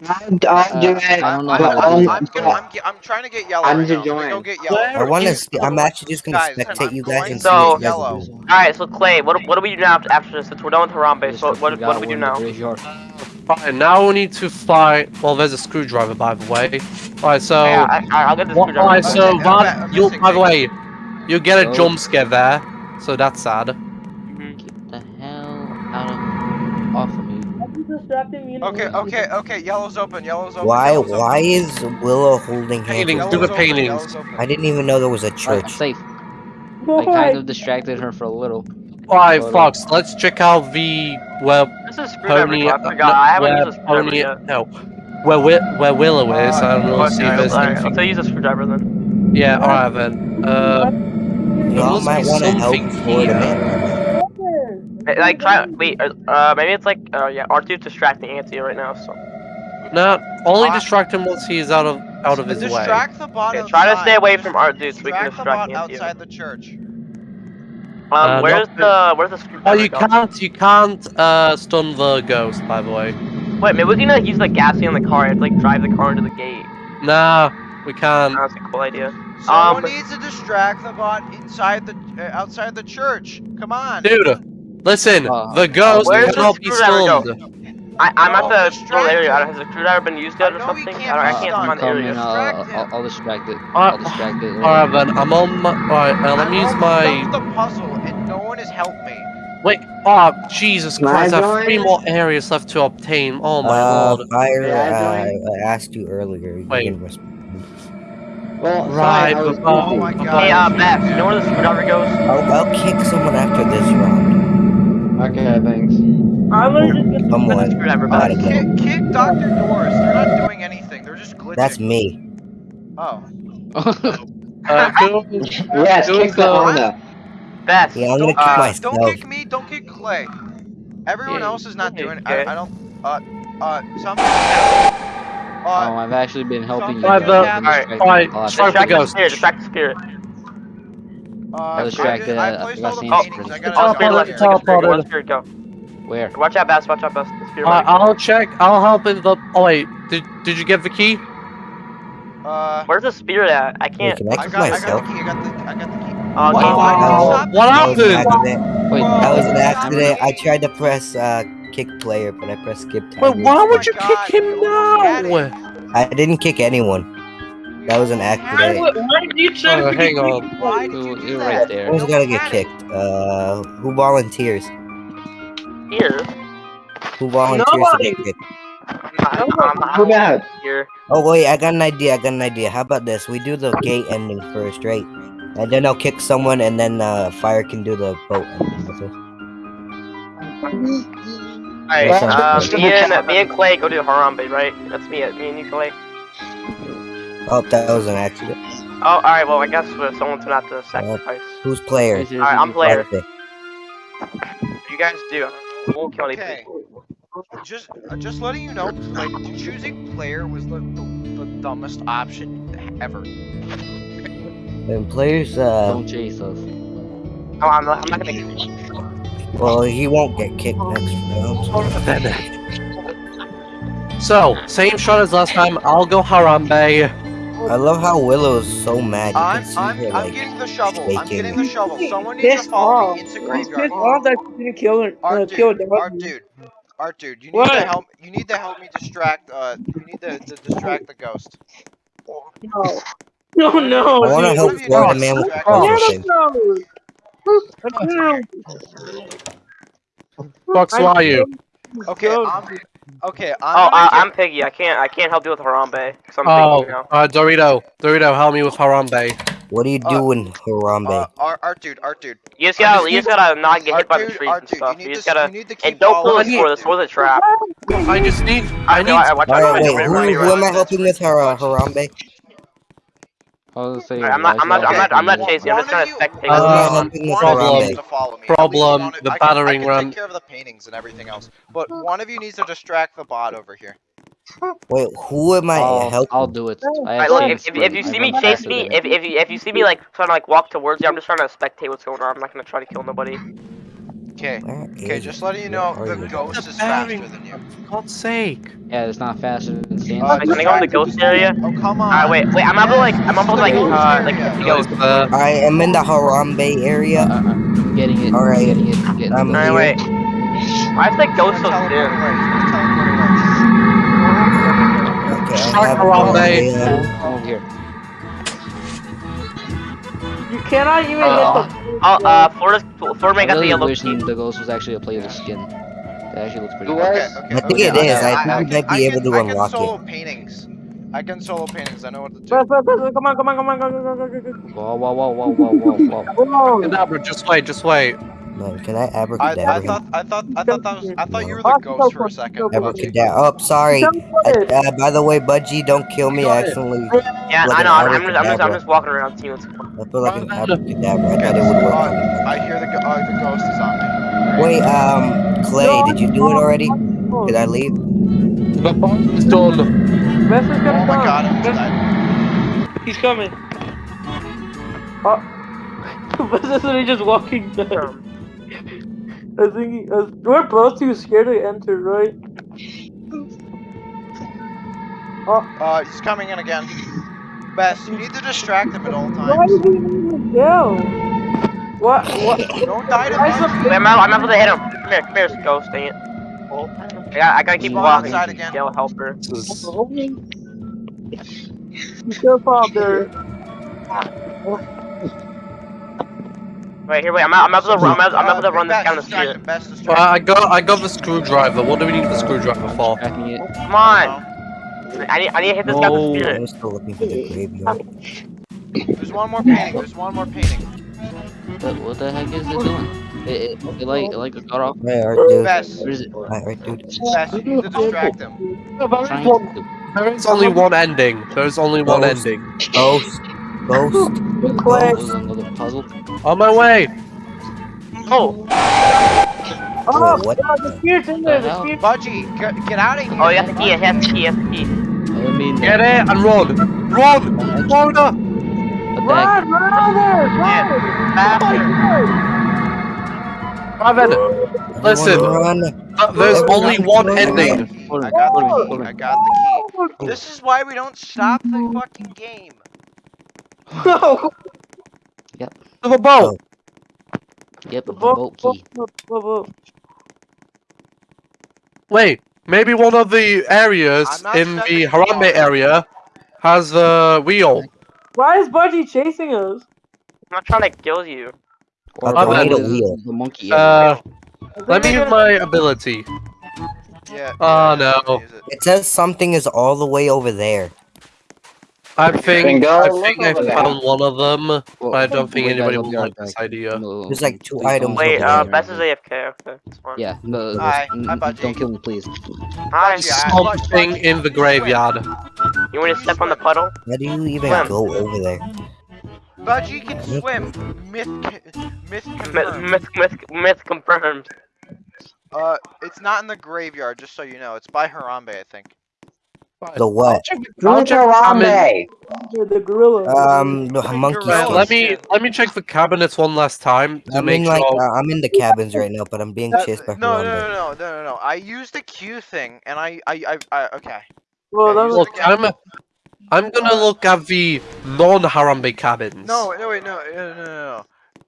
I'll, I'll do Uh, it. I don't know I'm, how but to I'm, do I'm. I'm, I'm, trying to get yellow I'm right to now. Go get yellow. I want to. I'm actually just gonna Guys, spectate I'm you guys going and to see what you guys yellow. do. Alright, so Clay, what what do we do now after this? Since we're done with Harambe, so what what do we do one in now? Graveyard. Fine, now we need to find. Well, there's a screwdriver, by the way. Alright, so. yeah, I, I, I'll get the screwdriver. alright, so Okay, Van, ba- I'm you missing by the way, you get a So- jump scare there, so that's sad. Get the hell out of off of me. You distracted me. and Okay, okay, okay. Yellow's open. Yellow's open. Why? Yellow's open. Why is Willow holding hands? Paintings, do the paintings. I didn't even know there was a Alright, I'm church. safe. I kind of distracted her for a little. Alright, Hold Fox, let's check out the where This is screwdriver. Pony. I forgot. I haven't used a Pony. yet. No, where Wi- where Willow is. I don't know. Okay, see if there's alright, anything. I'll use a screwdriver then. Yeah, alright then. Uh, Y'all must might be want to help something Florida here. Eh, Like try wait, uh, uh maybe it's like uh yeah, R2's distracting Auntie right now, so not only Uh, distract him once he is out of out of his way. distract the bot Yeah, try to stay away from our dude so we can distract the distract bot Auntie. outside the church. Um Uh, where's not the where's the screwdriver? Oh, you go? can't you can't uh stun the ghost. By the way. Wait, maybe we can like use the gasoline on the car and like drive the car into the gate. Nah, we can't. That's a cool idea. Someone Um, needs to distract the bot inside the uh, outside the church. Come on. Dude, listen, Uh, the ghost where's the cannot be screwdriver stunned. I I'm No, at the distract area. I him. don't, has the screwdriver been used yet I or know something? can't I, don't, I can't stunned. find the I'm area. coming. Distract I'll. I'll, I'll distract it. Uh, I'll distract it. Alright then, I'm on my. Alright, uh, let me use my. done the puzzle and no one has helped me. Wait, oh, Jesus Can Christ, I have three more areas left to obtain. Oh my Uh, lord. fire. Yeah, Uh. I asked you earlier. You Wait. didn't. Well, Right, fine, I was but- Oh busy. my god. Hey, uh, Beth, you know where the screwdriver goes? I'll, I'll kick someone after this round. Okay, thanks. I'm gonna just get Someone. Screwdriver, out Beth. Kick, kick Dr. Doris. They're not doing anything. They're just glitching. That's me. Oh. Uh, Yes, kick the the- Honda. Beth. Yeah, I'm gonna Don't, kick uh, myself. don't kick me. Don't kick Clay. Everyone Yeah, else is not doing it. I, I don't. Uh, uh, something. oh, Uh, I've actually been helping you. Something guys. happened. I've been Alright, distracting a lot. distract the ghost. spirit. Distract the spirit. uh, I I, distracted, did, uh, I I placed forgot all the paintings. I first. gotta Oh, Oh, spirit go left. a spirit. One spirit go. Where? Watch out, Beth. Watch out, Beth. The spirit Alright. I'll check. I'll help in the. Oh wait, did did you get the key? Uh, Where's the spirit at? I can't. can I I kick got, I got the key. I got the, I got the key. Oh, Why- game why over. did you Oh, What That was an happened? Wait, That was an accident. I tried to press uh, kick player, but I pressed skip time. Wait, why Oh would you God, kick him you now? I didn't kick anyone. That was an accident. would- why did you try Oh, to hang on. Why did you You're- do right there. Who's gonna get kicked? Uh, who volunteers? Here. Who volunteers to Nobody. get kicked? I'm not, I'm not Who that? here. Oh wait, I got an idea. I got an idea. How about this? We do the gate ending first, right? And then I'll kick someone, and then uh, fire can do the boat ending. with us. Alright, That uh, sounds me and me and Clay go to Harambe, right? That's me. Me and you, Clay. Oh, that was an accident. Oh, alright. Well, I guess uh, someone's gonna have to sacrifice. Who's player? Yes, yes, Alright, I'm yes. player. You guys do. I won't kill any Okay. people. Just, uh, just letting you know, like choosing player was the, the, the dumbest option ever. And players, uh, Don't chase us. No, I'm not. I'm not gonna. Get... well, he won't get kicked next round. So, same shot as last time. I'll go Harambe. I love how Willow's so mad. You I'm, can see I'm, her I'm getting the shovel. I'm getting the shovel. Someone needs to follow off. me into graveyard. pissed off that you didn't kill her. Uh, Art kill dude, art dude, art dude. You need What? to help. You need to help me distract. Uh, you need to, to distract the ghost. No. No, no. I want to help One of you Florida needs man with distract puzzle Yeah, thing. no. No. Fox, who are you? Okay, I'm. Okay, Oh, I'm. uh, gonna I'm Piggy. I can't. I can't help you with Harambe. Cause I'm Oh, Piggy now. uh, Dorito. Dorito, help me with Harambe. What are you Uh, doing, get, Harambe? uh, art, art dude, art dude. You just gotta. You just gotta not get hit Art by the trees and stuff. you You just gotta. you need to keep And don't pull following the me. sword. The a trap. I just need. I I need. I. Alright, wait, who, who am I helping with Har- Harambe? I was gonna say. I'm not. I'm not. I'm not. I'm not chasing. I'm just One trying of to spectate. Who am I Uh, helping with One of you problem. to follow me. Problem, the I can, battering I can ram. take care of the paintings and everything else, but one of you needs to distract the bot over here. Wait, who am I I'll, helping? I'll do it. I Alright, look, if, if, if you sprint. I see me chase me, if, if you if you see me like trying to like walk towards you, I'm just trying to spectate what's going on. I'm not gonna try to kill nobody. Okay, okay, just letting you know, the ghost is faster than you. For God's sake. Yeah, it's not faster than Sans. Uh, Can I go in the ghost area? Oh come on. Alright, wait, wait. I'm able to like. I'm this able to like. the ghost Uh, like area. the ghost. uh, I am in the Harambe Uh, area. uh, I'm getting it. Alright, I'm getting it. I'm getting I'm. Alright, wait. Why is the He's ghost so gonna dim? away. He's gonna teleport away. Okay, I have Harambe. Harambe. Come over here. You cannot even Uh, hit the. Oh, uh, Florida's Florida I man got the really yellow wish key. the ghost was actually a playable skin. That actually looks pretty Who cool. Okay, okay. I think okay, it okay, is. I I, think I you can, might be can, able to unlock it. I can unlock solo it. paintings. I can solo paintings. I know what to do. Come on, come on, come on, go, go, go, go, go, go. Whoa, whoa, whoa, whoa, whoa, whoa, whoa. Whoa. Kadabra, just wait, just wait. Man, can I I, abracadabra I him? thought I thought I thought that was I thought you were the ghost for a second. Budgie. Abracadabra. Oh, sorry. Teleport. Uh, by the way, Budgie, don't kill me. I accidentally. Yeah, Like I know. I'm, I'm just. I'm just. I'm just walking around seeing what's going on. I feel like an abracadabra. I thought it would work Uh, on me. I hear the uh, the ghost is on me. Wait, um, Clay, did you do it already? Did I leave? The bomb is done. Best is Oh gonna my god, I'm dead. He's coming. Oh. Best is literally just walking down. I think he, uh, we're both too scared to enter, right? Uh, he's coming in again. Best, you need to distract him at all Why times. did he even go? What? What? Don't die to Why is Budgie. the- Wait, I'm, able- I'm able to hit him. Come here, come here, ghost. Dang it. I gotta, I gotta keep Spawn walking. outside again. Yell helper. This is- Be careful out there. Wait, here, wait. I'm, I'm able to. I'm able, I'm able to Uh, run this Best, down the street. him, Best, Uh, I got, I got the screwdriver. What do we need the screwdriver for? Tracking it. Come on. I need, I need to hit this guy with No. the spirit. I'm still looking for the graveyard. There's one more painting. There's one more painting. What, what the heck is it doing? It, it, it like, it like got off. Hey, art dude. Best, Where is it? Alright, right, dude. Best, you need to distract him. There is only one ending. There is only one Ghost. ending. Ghost. Ghost. Clay. This is another puzzle. On my way. Oh, Oh, Whoa, what? God, the spear's in there. The hell? spear. Budgie, get, get out of here. oh, he has the key. He has the key. He has the key. I mean, Get it and run. Run. Florida. what? Run, run out there. Run. Faster. Raven, listen. Run. uh, there's only one ending. the I got the key. I got the key. This is why we don't stop the fucking game. No. To the boat. Yep, the Vote, boat key. Wait, maybe one of the areas in the sending Harambe off. area has the wheel. Why is Budgie chasing us? I'm not trying to kill you. Or I need a wheel. The monkey. Uh, let me use my ability. Yeah. Oh, no. it. It says something is all the way over there. I think Bingo, I think I found one of them, but I don't think anybody I'll will be like right this idea. No, There's like two please items Wait, over uh, there. Bess is AFK. Okay. Yeah, no, Hi, hi, don't kill me, please. Hi. Budgie, I- Budgie, Something Budgie, in the graveyard. You want to step on the puddle? How do you even Swim. go over there? Budgie can swim. Myth, myth Myth, confirmed. myth, myth, myth confirmed. Uh, it's not in the graveyard, just so you know. It's by Harambe, I think. The what? Who's Harambe? The gorilla? Um, the The monkey gorilla. Let me let me check the cabinets one last time to I'm make in sure. like uh, I'm in the cabins right now, but I'm being Uh, chased by no, no, no, no, no, no, no. I used the Q thing, and I, I, I, I okay. Well, that was look, I'm. I'm gonna look at the non-Harambe cabins. No, no, wait, no, no, no, no. no.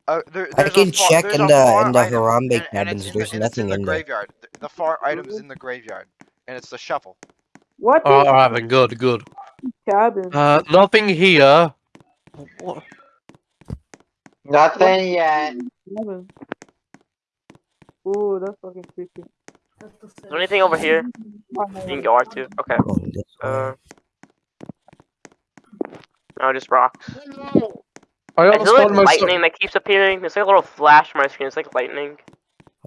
Uh, there, I can a check in the- in the item, Harambe and- and it's cabins, there's the, and it's nothing in the there. graveyard. The, the far items in the graveyard, and it's the shuffle. What? Oh, the alright then, good, good. cabin? Uh, nothing here. What? Nothing yet. Eleven. Ooh, that's fucking creepy. Is there anything over here? You can go R2. Okay. Oh. Uh. No, just rocks. I Is almost there like lightning that keeps appearing? It's like a little flash on my screen. It's like lightning.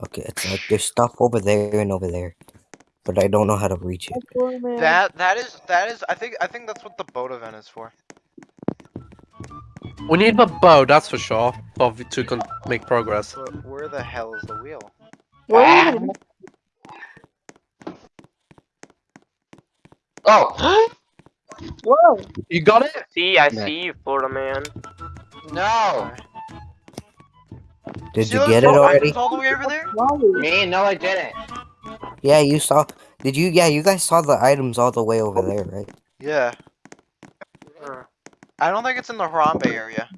Okay, it's like there's stuff over there and over there, but I don't know how to reach it. That that is that is I think I think that's what the boat event is for. We need a bow, that's for sure, for to con- make progress. But where the hell is the wheel? Where? Ah! Oh Whoa! You got it? See, I Yeah. see you, Florida man. no! Did See you get it already? all the way over there? Me? No, I didn't. Yeah, you saw. Did you? Yeah, you guys saw the items all the way over there, right? Yeah. I don't think it's in the Harambe area.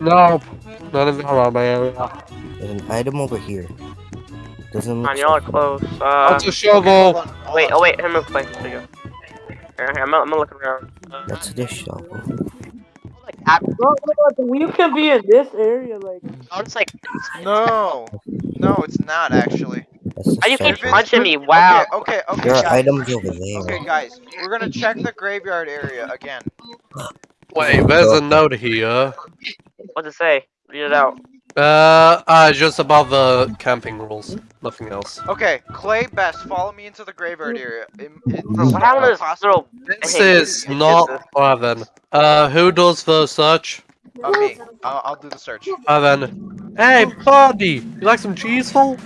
No, not in the Harambe area. There's an item over here. Doesn't Come look. on, y'all are close. Uh, That's a shovel. Hold on, hold wait, oh wait, him move place. There you go. Here, here, I'm, gonna- I'm gonna look around. That's the shovel. Like, Bro, bro, the can be in this area, like. oh, it's like, No, no, it's not actually. That's the are you keep shovel. punching me? Wow. Okay, okay, okay, There are items over there. Okay, guys, we're gonna check the graveyard area again. Wait, there's a note here. What's it say? Read it out. Uh, uh, just about the camping rules. Nothing else. Okay, Clay Best, follow me into the graveyard area. It, it, Bro, what happened to this possible- This Hey, is not this? Evan. Uh, who does the search? Uh, me. I'll, I'll do the search. Evan. Hey, buddy! You like some cheese, full?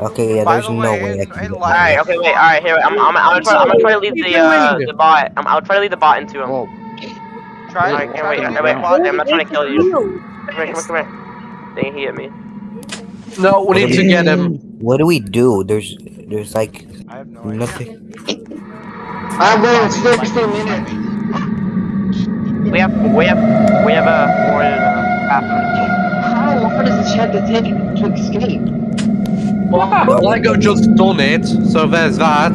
Okay, yeah, By there's the no way, way I can. in get live- Alright, okay, wait, alright, here, I'm, I'm, I'm, gonna try, I'm gonna try to lead the, uh, the bot. I'm, I'll try to lead the bot into him. Whoa. Try, Alright, try can't wait, to wait, lead wait, the. I'm not trying to kill you. Come here, come here, come here. Dang, he hit me. No, we need to get him. What do we do? There's, there's like I have no idea. nothing. I'm going 60 minutes. We have, we have, we have a four in uh. How long does this have to take to escape? Lego just done it, so there's that.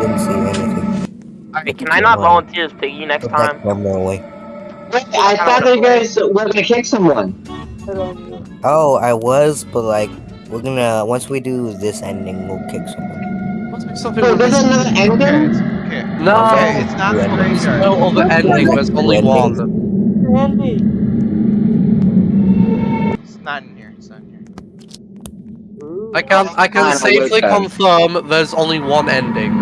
Didn't see anything. Alright, can I not volunteer as Piggy next Put that time? camera away. Wait, I thought you guys were gonna kick someone. Oh, I was, but like, we're gonna once we do this ending, we'll kick someone. Must be something Wait, there's another ending? okay. No, Okay, it's not the graveyard. no other ending. There's only one. Andy. It's not in here. It's not in here. Ooh. I can I can Final safely confirm there's only one ending.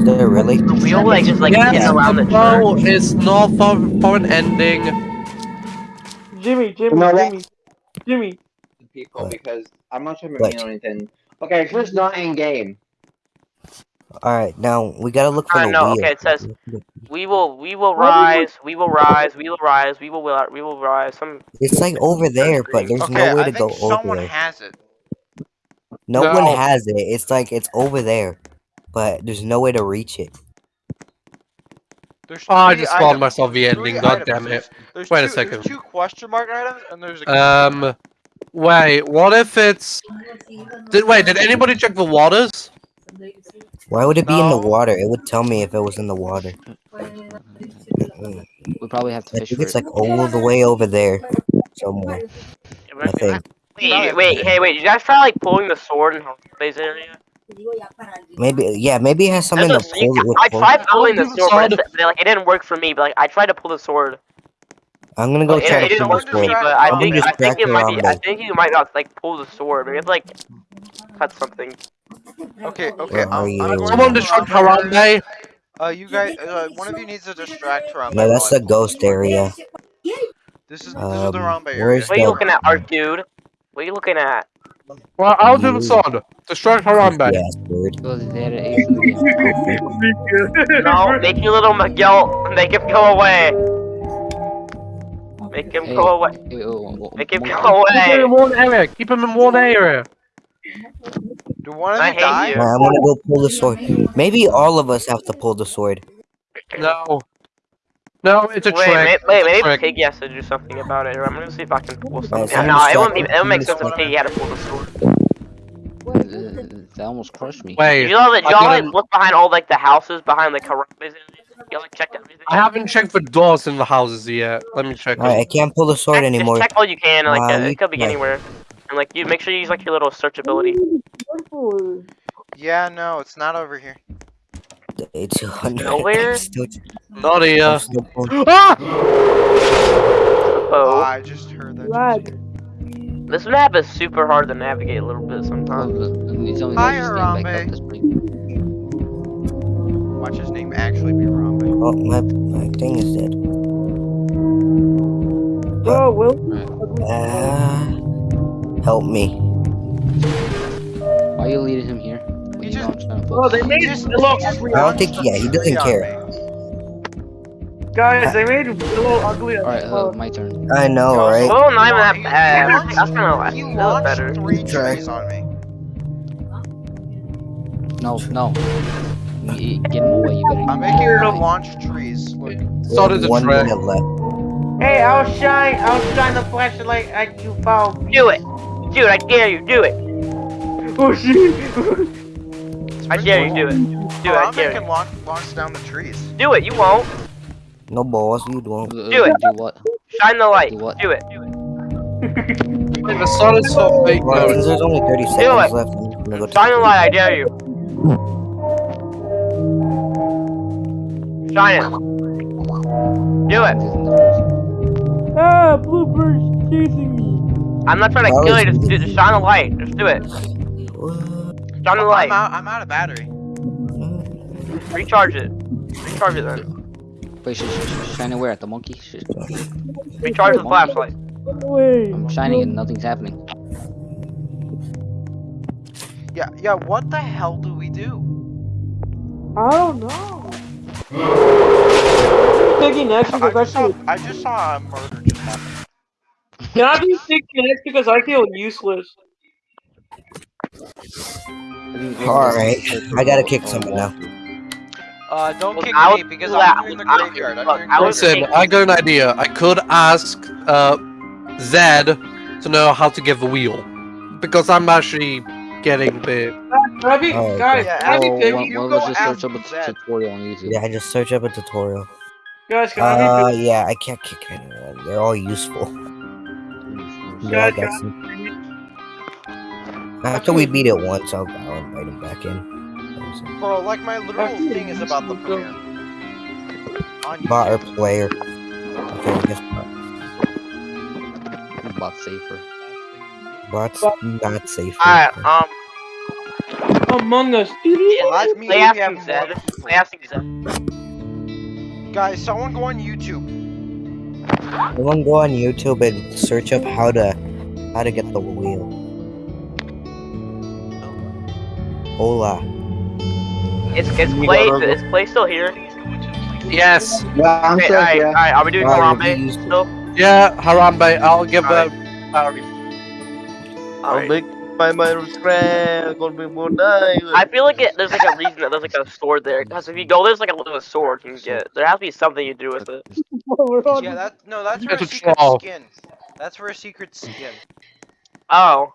Is there really? The wheel, like, just, like, yes, getting around the no, it's not for, for an ending. Jimmy, Jimmy, No, what? Jimmy, Jimmy. People, What? because I'm not sure if What? I'm doing anything. Okay, first not in game. All right, now we gotta look for Uh, the no, wheel. okay, it says- We will, we will rise, we will rise, we will rise, we will, will- we will rise. Some, It's like over there, but there's Okay, no way I to think go over there. Someone has it. No, No. one has it. It's like it's over there, but there's no way to reach it. There's Oh, I just spawned items. myself the Three ending. God items. damn it. There's, there's Wait a two, second. There's two question mark items, and there's a. Um, wait. What if it's? Did wait? Did anybody check the waters? Why would it be in the water? It would tell me if it was in the water. We probably have to I think it's like all the way over there somewhere. I think. wait, wait, hey, wait, did you guys try, like, pulling the sword in Base area? Maybe yeah, maybe it has something to That's a- you pull it with. I tried pulling the Sword. sword, but, it, but like, it didn't work for me, but, like, I tried to pull the sword. I'm gonna go It, try it to didn't pull the for me, sword. but I I'm think, gonna I think distract it might be, I think you might not, like, pull the sword. Maybe it's, like, cut something. Okay, okay. Where are I'm, you? Someone to distract Harambe. Harambe. Uh, you guys, uh, one of you needs to distract Harambe. No, that's the ghost area. This is this is Um, the Harambe area. where's What are you looking at, art dude? What are you looking at? Well, I'll do the You- sword. Distract Harambe. Yes, word. So they had an ace in the game. No, make your little Miguel, make him go away. Make him go away. Hey, oh, oh, Make him oh, go Keep him in one area. Keep him in one area. Do one of I you hate die? you. Nah, I'm gonna go pull the sword. Maybe all of us have to pull the sword. No. No, it's a Wait, trick. wait, wait, It's a maybe trick. Piggy has to do something about it. I'm gonna see if I can pull something. so I'm no, it wouldn't be. distracted It would make sense if Piggy had to pull the sword. Uh, That almost crushed me. Wait, You know that I y'all like look behind all like the houses behind the Karambes. Y'all like checked everything. I haven't checked for doors in the houses yet. Let me check. Alright, I can't pull the sword Check- anymore. Just check all you can. Like uh, it could be check. anywhere. And like you make sure you use like your little search ability. Yeah, no, it's not over here. Day 200. Nowhere? I'm Not here. Ah! Oh, Oh, I just heard that. Lag. this map is super hard to navigate a little bit Oh, sometimes. the- these only Hi, guys just came back Harambe. up this way. Watch his name actually be Rambe. Oh, my, my thing is dead. Oh, Will. Uh, help me. Why are you leading him here? When He just- I'm trying to Bro, they made just- Willow he just ugly. I don't think- yeah, he doesn't tree on care. Me. Guys, they made Willow ugly. as Alright, uh, my turn. I know, Yo, right? Oh, not even that bad. launched- That's kind of He that was launched better. three Try. trees on me. No, no. Y- y- Get him away, you better. I'm making you to launch trees. Look, So did the One track. minute left. Hey, I'll shine. I'll shine the flashlight at you, pal. Do it, dude. I dare you. Do it. Oh shit. I dare you. Do it. Do it. I Harambe dare can you. launch, launch down the trees. Do it. You won't. No balls, you don't. Uh, Do it. Do what? Shine the light. Do what? Do it. Wait, the sun is so fake. Well, though. since there's only 30 it. seconds left, I'm gonna go Shine the light. I dare you. Shine it. Do it. ah, Bluebird's chasing me. I'm not trying to That kill you. Just, do- just shine the light. Just do it. Shine the I'm light. out, I'm out of battery. Recharge it. Recharge it then. Wait, sh- sh- sh- shine where? At the monkey? Sh- Recharge the flashlight. Wait. I'm shining and nothing's happening. Yeah, yeah, what the hell do we do? I don't know. Taking next I because I just saw. I just saw a murder just happen. Can I be taking next because I feel useless? Alright, I gotta kick someone now. Uh, don't Well, kick I me because well, I'm doing the graveyard. I'm look, doing I was- graveyard. Listen, I got an idea. I could ask uh, Zed to know how to give a wheel. Because I'm actually getting the. Can I be, Oh, guys? okay. Can I be taking? why, you go just search ask up a Zed. tutorial on YouTube? Yeah, I just search up a tutorial. Guys, can I Uh, be? yeah, I can't kick anyone. They're all useful. Yeah, I got some. After we beat it once, I'll, I'll invite him back in. Bro, like my literal thing is about the premiere. On Bot or YouTube. player. Okay, I guess bot. Bot safer. bot's not safer. Alright, um, Among Us. Let me play have asking more- Zed. Play asking Zed. Guys, someone go on YouTube. Everyone go on YouTube and search up how to how to get the wheel. Hola. It's it's play. Is play still here? Yes. Yeah, I'm Okay, still alright, here. alright. Are we doing Alright, Harambe still? Yeah, Harambe, I'll give a. Alright. Uh, alright. make my my friend gonna be more nice. I feel like it, there's like a reason that there's like a sword there. Because if you go, there's like a little sword you can get. There has to be something you do with it. Yeah, that no, that's for a It's a secret troll. skin. That's for a secret skin. Oh.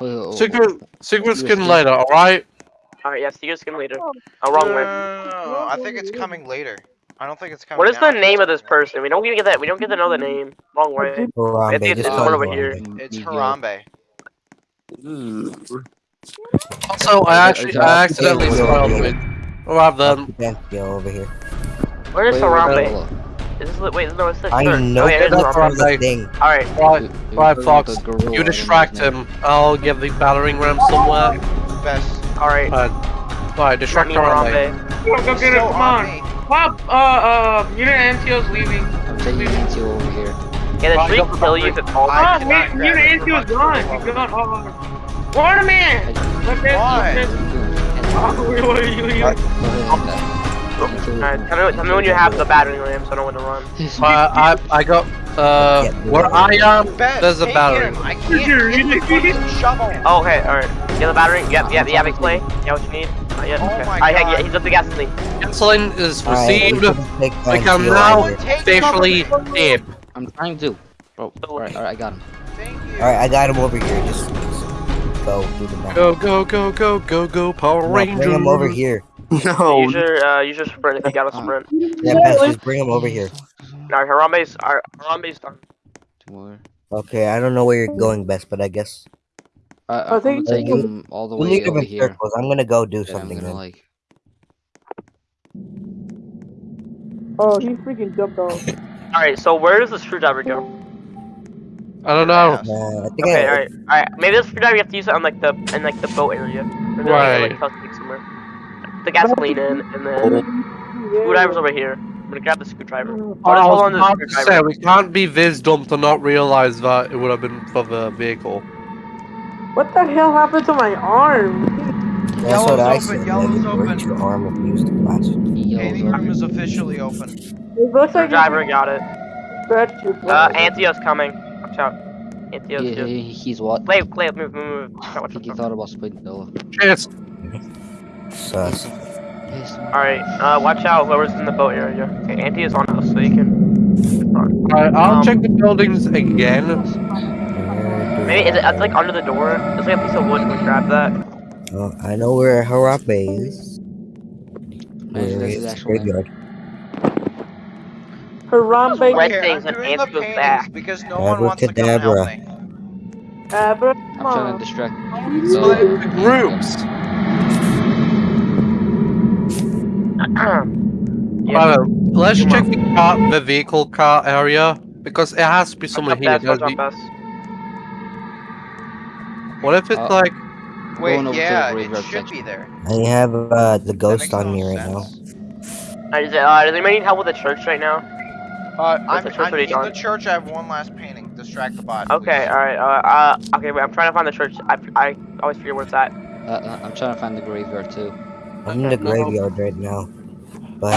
Oh, Secret, secret skin later, alright? Alright, yeah, see you skin later. Oh, wrong no, way. no, I think it's coming later. I don't think it's coming. What is now. the name of this person? We don't even get that. We don't get to know the name. Wrong way. Harambe, I think it's just one over here. It's Harambe. Hmm. Also, I actually, I accidentally spoiled it. Alright then. Thank you over here. Where is Wait, wait, Harambe? Is this, wait, no, it's this. I shirt. know Oh, yeah, it is that's that's Harambe. from the thing. Alright. Right, You- you right, Fox. the gorilla, I You distract him. I'll give the battering ram somewhere. Best. Alright. Uh, right, distract Me Harambe. Harambe. Come, come get it. Still Come on. me. Pop. Uh, uh. Unit NTO's leaving. I'm taking you over here. Yeah, the Right, tree kill you if it falls. I Oh, cannot wait. Unit it for NTO's my gone. He's gone. Oh. Waterman. Look at Why? this. Oh, wait, wait, you, you. Alright, tell me, tell me when you have the battering ram so I know when to run. Uh, I, I got, uh, where I am, Best. there's a battery. I can't get the shovel. Oh, okay, alright. You have the battering? Yep, yep, yeah, big play. Yeah, what you need? Uh, yeah, Oh okay. my Alright, God. yeah, he's up the gasoline. Gasoline is received. can take I can NTO now over here. Officially cover. I'm trying to. Bro, alright, alright, I got him. Alright, I got him over here. Just, just go do the map. Go go go go go go Power No, Rangers. bring him over here. No. Use your, uh, use your sprint if you got a sprint. Yeah, Pez, just bring him over here. No, Harambe's, our, Harambe's done. Two more. Okay, I don't know where you're going, best, but I guess I, I I'm think gonna take we- him all the way need over here. circles. I'm gonna go do that I'm something gonna like. Oh, he freaking jumped off. Alright, so where does the screwdriver go? I don't know. Uh, I think Okay, I, alright, alright. Maybe the screwdriver you have to use it on like the in like the boat area. Or Right. Like, like, somewhere. The gasoline in, and then screwdriver's over here. I'm gonna grab the screwdriver. Oh, I'll just hold was on the about to say, we can't be this dumb to not realize that it would have been for the vehicle. What the hell happened to my arm? that's what I open, said. yellow's open. your arm if you use the flash. Yellow Painting zone. is officially open. It looks like Screwdriver got it. scratched your Uh, foot. Antio's coming. Watch out. Antio's He, here. he's what? Clay, Clay, move, move, move. Watch out, I watch think he out. thought about splitting Noah. Cheers. Sus. Yes. Alright, uh, watch out whoever's in the boat area. Okay, Auntie is on us, so you can. Alright, I'll Um, check the buildings again. Maybe is it, it's like under the door. There's like a piece of wood. We grab that? Oh, I know where Harape is. Where's this is actual name? graveyard? Harambe Red Okay, things and ants goes paintings back. because no one wants to come Abracadabra. help me. Abra. I'm trying to distract. Split So, into groups. Yeah. Uh, let's check the car, the vehicle car area because it has to be Watch somewhere here. Bess, watch There's out, the- Bess. What if it's Uh, like Wait, Going over to the yeah, it should section. be there. I have uh, the ghost on no me right now. sense. Uh, is it, uh, does anybody need help with the church right now? Uh, I'm, the church I'm in the church. I have one last painting. Distract the bot. Okay, please. alright, uh, uh, okay, wait, I'm trying to find the church. I, I always forget where it's at. uh, uh, I'm trying to find the graveyard too. I'm in the graveyard right now. But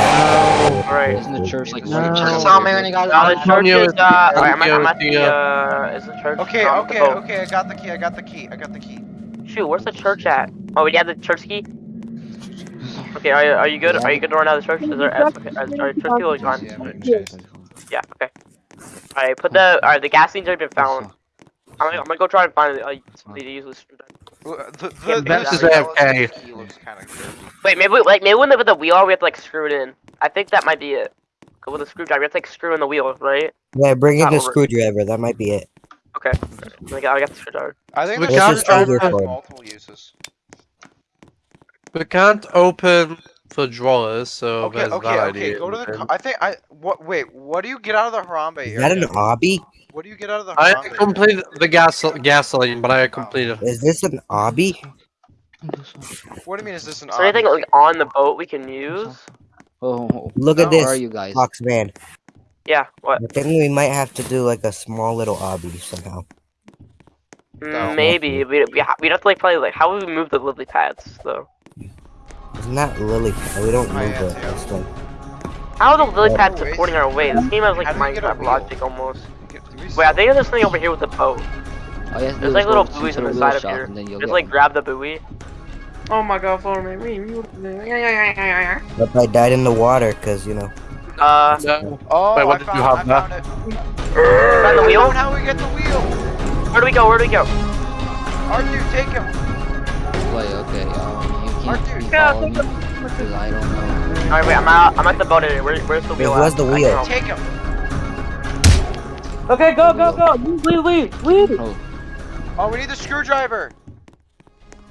Alright. Isn't the church like No. right Just over saw here? me when the church is, is the- uh, alright, I'm, I'm at the, the, uh, is the church? Okay, okay, okay. I got the key. I got the key. I got the key. Shoot, where's the church at? Oh, we have the church key? Okay, are you, are you good? Are you good to run out of the church? Is there, is, okay, are, are church people gone? Yeah, I'm gonna chase. Yeah, okay. Alright, put the, alright, the gas gasoline's already been found. I'm gonna, I'm gonna go try and find uh, somebody to use this. The, the, Bess is AFK. key looks kind of good. Wait, maybe, we- like, maybe when the, with the wheel, we have to, like, screw it in. I think that might be it. 'Cause with a screwdriver, you have to, like, screw in the wheel, right? yeah, bring in the over. screwdriver. That might be it. Okay. I got, I got the screwdriver. I think We the can't screwdriver just has multiple uses. we can't open the drawers, so Okay, there's okay, that okay. idea. Go to the. I think I. What? Wait. What do you get out of the Harambe Is that an obby? What do you get out of the I Harambe? area? completed the gas gasoline, but I completed. Is this an obby? What do you mean? Is this an? Is there anything, like, on the boat we can use? Oh, Look at where are this, you guys? Fox man. Yeah, what? I think we might have to do like a small little obby somehow. Mm, maybe. We, we ha- we'd have to, like, probably, like, how would we move the lily pads, though? It's not that lily pad. We don't Oh, move yeah, it. yeah. How are the lily pads supporting our way? This game has, like, How do we Minecraft logic, almost. Get- do we Wait, I think there's something over here with the boat. All you have to There's, like, little buoys to on the the side of here. then you'll Just, like, one. grab the buoy. Oh my god, follow me. But I died in the water because you know. Uh, No. Oh, Wait, what I did you found, have I there? found it. Found the I wheel? found how we get the wheel. where do we go? Where do we go? R2, take him. Play, okay. Um, you can't be dude, yeah, following me because I don't know. Alright, wait, I'm out. I'm at the boat area. Where, where's the Wait, wheel? where's at? the I wheel? don't. Take him. Okay, go, go, go. Leave, leave, leave, leave. Oh, Oh, we need the screwdriver.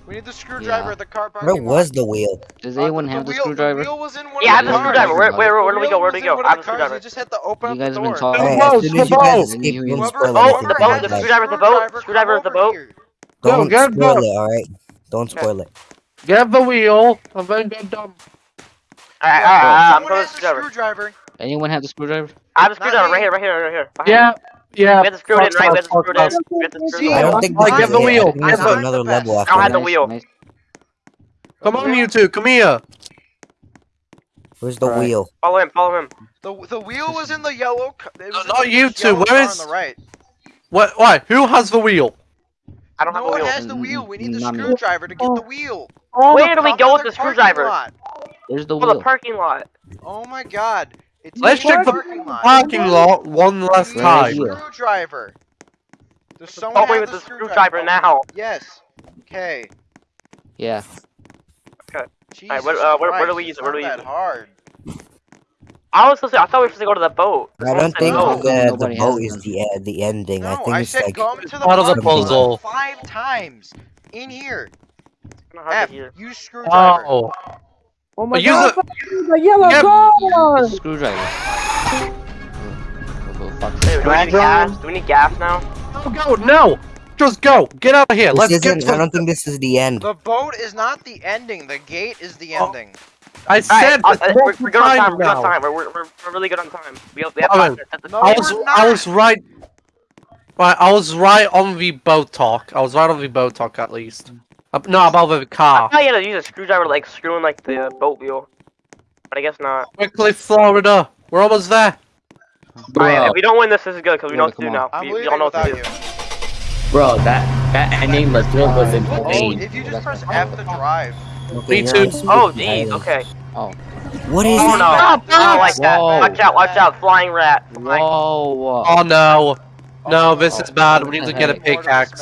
We need the screwdriver Yeah. at the car parking Where lot. was the wheel? does Uh, anyone have the wheel, screwdriver? The wheel was in one Yeah, I have of the the cars. screwdriver. Where, where, where, where do we go? Where do we go? I have the the screwdriver. You just had to open You up guys the have been door. talking. Alright, boat, as soon as the you guys boat. escape, you can spoil has Oh, the the boat, the guys. screwdriver, the boat, screwdriver, screwdriver, the boat. Don't get spoil the- it, alright? Don't spoil it. Get the wheel, and then get done. Alright, Yeah, alright, I'm Someone going has to the screwdriver. Screwdriver. Anyone have the screwdriver? I have the screwdriver right here, right here, right here. behind Yeah, yeah. We have to screw in, right? We have to fuck screw in. We have to screw See, I don't think I have the it. wheel. I think there's I'm not another level best. I don't have the wheel. Come on, you two, come here. Where's the Alright. wheel? Follow him, follow him. The the wheel was in the yellow. ca- It was in not you two, yellow where car is- on the right? What? Why? Who has the wheel? I don't have the wheel. No one has the wheel. We need the Not screwdriver to get the wheel. Oh, Where do we go with the the parking screwdriver? lot. There's the Oh, the parking lot. Oh my god. It's Let's check the parking lot. parking lot one last We need Where time. is the he? Screwdriver. Does someone Oh, wait, have with the the screwdriver now. Yes. Okay. Yeah. Jesus Alright, what- uh, where- where do we use it's it? Where do we that use it? hard. I was supposed to, I thought we were supposed to go to the boat. I don't think No, the, the boat is the uh, the ending. I think I it's said like come to the part of the puzzle. five times. In here. It's kinda hard F, use screwdriver. Oh, Oh my Use god, it. the yellow Yep. car! Screwdriver. Oh, oh, fuck. Hey, do we need gas? Do we need gas now? go, go, no! Just go! Get out of here! this Let's get isn't. I don't think this is the end. The boat is not the ending. The gate is the Oh. ending. I Alright, said this uh, we're, we're good on time. times We're good on time. We're, we're, we're, we're really good on time. We have, we have Oh, five minutes. No, I was, I was right... Right, I was right on the boat talk. I was right on the boat talk, at least. Uh, no, about the I car. thought you had to use a screwdriver to like screw in like the boat wheel. But I guess not. Quickly, Florida. We're almost there. Alright, if we don't win this, this is good because we know what to do Come now. I'm We, we all know what to do. you. Bro, that that ending was good was in Oh, pain. if you just press F to drive. Okay, Me too. Oh, dial. jeez, okay. What is Oh it? no, I don't like that. Whoa. Watch out, watch out, flying rat. Flying- Whoa. Oh no. No, this Oh, is bad. We need to get a heck? Order this pickaxe.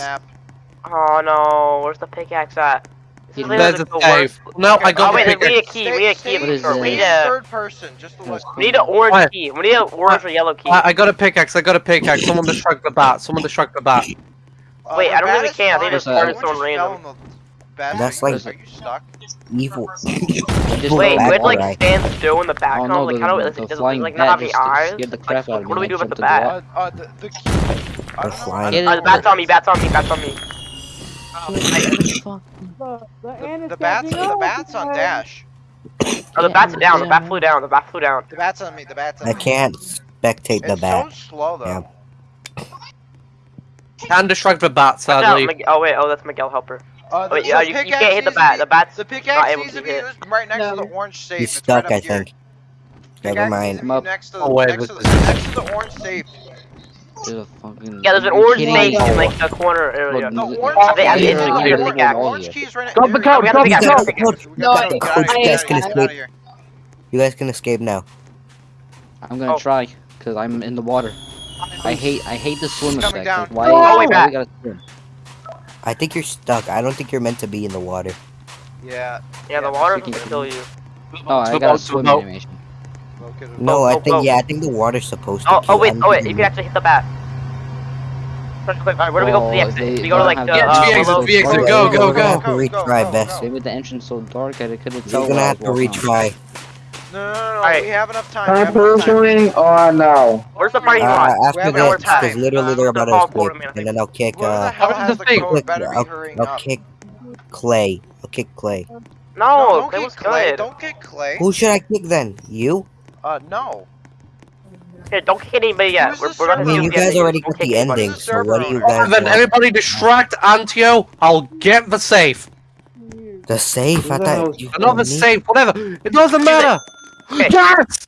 Map. Oh no, where's the pickaxe at? This He There's a the safe. No, I got Oh wait, the we need a key. We need a key. Stay- What is we need a third person, just to look. we need an orange What? key. We need an orange or yellow key. I, I got a pickaxe. I got a pickaxe. Someone destruct the bat. Someone destruct the bat. Uh, Wait, the I don't think we bat is can. I think fine. started don't someone random. fell in the basket? That's like- Are you stuck? Evil. Just Wait, we had to like guy. stand still in the Oh background. no, like the, how do the, it, the does it flying like not have just any eyes? scared the Like, out of me. what do we do about the bat? Uh, uh, the, the key. I The don't know. flying Uh, the bat's on me. Bat's on me. Bat's on me. Fuck. The, the, The, bat's the bat's on dash. Oh, the bat's down. The bat flew down. The bat flew down. The bat's on me. The bat's on I me. can't spectate the It's bat. so slow though. Yeah. Can destruct the bat, sadly. Mig- Oh wait. Oh, that's Miguel Helper. Uh, the, Wait, yeah, you, you pickaxe can't hit the bat. The bat's The not pickaxe able needs to to be be hit. right next to the orange safe. He's It's right stuck, I here. think. Never mind. to be I'm up. Next to, Oh, wait, next, to this the, is- next to the orange safe. There's a fucking. Yeah, there's an orange kidding safe me? in like the corner area. The orange I think- I key think is it's right here. there. Pick out. The orange key is right Drop the there. couch, We have drop to the pick couch. out. Pick out. We No, I- go, get out of I- here, You guys can escape. You guys can escape now. I'm gonna Oh. try, cause I'm in the water. I hate, I hate the swim Coming effect. down. Why, Oh, why wait, we gotta swim? I think you're stuck. I don't think you're meant to be in the water. Yeah. Yeah, the water can kill you. Oh, I got a boat, to swim animation. Okay. No, Oh, I oh, think oh. yeah, I think the water's supposed to. Oh, oh wait, oh wait, you can actually hit the bat. Quick, quick, alright, where do we go for the Oh, exit? they- Do we go to like they the, don't have- uh, Yeah, below- VX, Alright, go, go, we're gonna go. Go, retry go, Vest. go. They made the entrance so dark I couldn't We're tell. gonna have to retry. No, no, no, no. Alright. We have enough time. We have enough time. pursuing or no? Where's the party Uh, lot? after have this, because literally Uh, they're about to forward, escape, man, I and then I'll kick. Uh, the How does the the thing- code click, better be I'll, I'll kick Clay. I'll kick Clay. No, don't Clay kick Clay. good. Don't kick Clay. Who should I kick then? You? Uh, no. Here, don't kick anybody yet. We're, the we're gonna I server? mean, you guys ending. already got the ending, so what do you server guys Then want? everybody distract Antio. I'll get the safe. The safe? I thought you Another me? safe, whatever. It doesn't matter. Okay. Yes!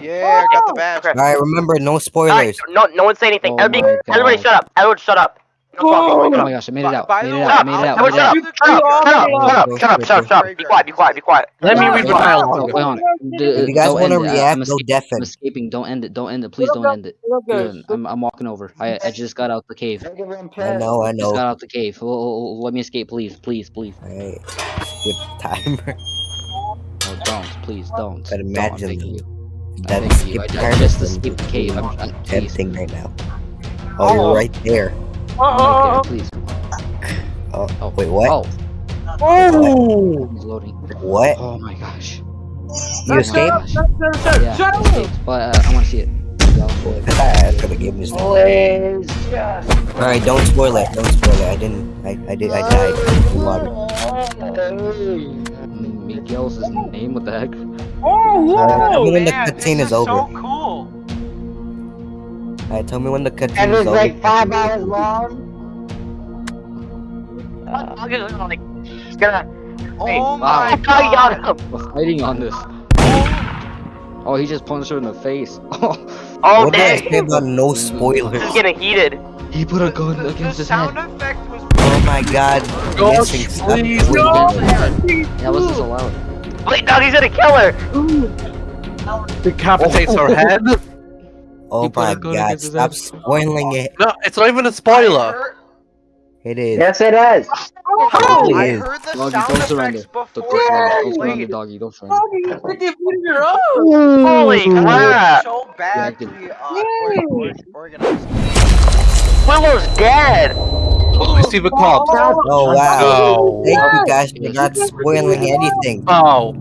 Yeah, I got the badge. Okay. Alright, remember, no Alright, spoilers. no, no one say anything. Oh everybody, everybody, shut up. Everyone, shut up. No talking. Oh Oh my gosh, I made it out. By Made it out. Made it out. Everyone, Made it shut out. up. Shut up. Shut up. Shut up. Shut up. Shut up. Shut up. Be quiet. Be quiet. Be quiet. Let me read the Oh, dialogue. wait on. D- If you guys don't want to end it. I- react, I'm, no escaping. I'm deafen. escaping. Don't end it. Don't end it. Please don't end it. Look, guys, Good. I'm, I'm walking over. I, I just got out the cave. I know, I Just know. got out the cave. Oh, oh, oh, let me escape, please, please, please. Alright, skip timer. Oh, don't, please, don't. But Don't, I'm imagine begging you. I'm That begging you. I, skip I timer just is escaped the cave. I'm, I'm, please. tempting right now. Oh, oh, you're right there. Oh, oh, right oh, there, please. Oh, Oh, wait, what? Oh, Oh! he's loading. What? Oh my gosh. You escaped? Shut up, shut up, Yeah, I but uh, I want to see it. I could have given this. Alright, don't spoil it. Don't spoil it. I didn't. I, I did. I died. in water. Miguel's his name. What the heck? Oh, Alright, tell whoa! me when the man, cutscene this is is over. cool. Alright, tell me when the cutscene And is it's like five hours long. I'm just like, it's gonna. Oh wait, Oh oh, my I got god. him. We're fighting on this. Oh, he just punched her in the face. Oh, what did I dang. say about no This spoilers? is getting heated. he put a gun The, the his sound head. effect was Oh my god. Gosh, Missing stuff. please, Wait, No! That was disallowed. Wait, no, he's gonna kill her. Decapitates her head. Oh, oh, Oh He my god, stop spoiling it. No, it's not even a spoiler. It is. Yes, it is. Oh, Probably I is. heard the Doggy, sound don't surrender. effects Don't, before don't surrender. Don't surrender, doggy. Don't surrender. Doggy, you put your own. Holy crap! So bad to be uh, or, or, organized. Willow's dead! Oh, I see the cops. Oh wow! Oh. Thank you guys for not spoiling anything. Oh.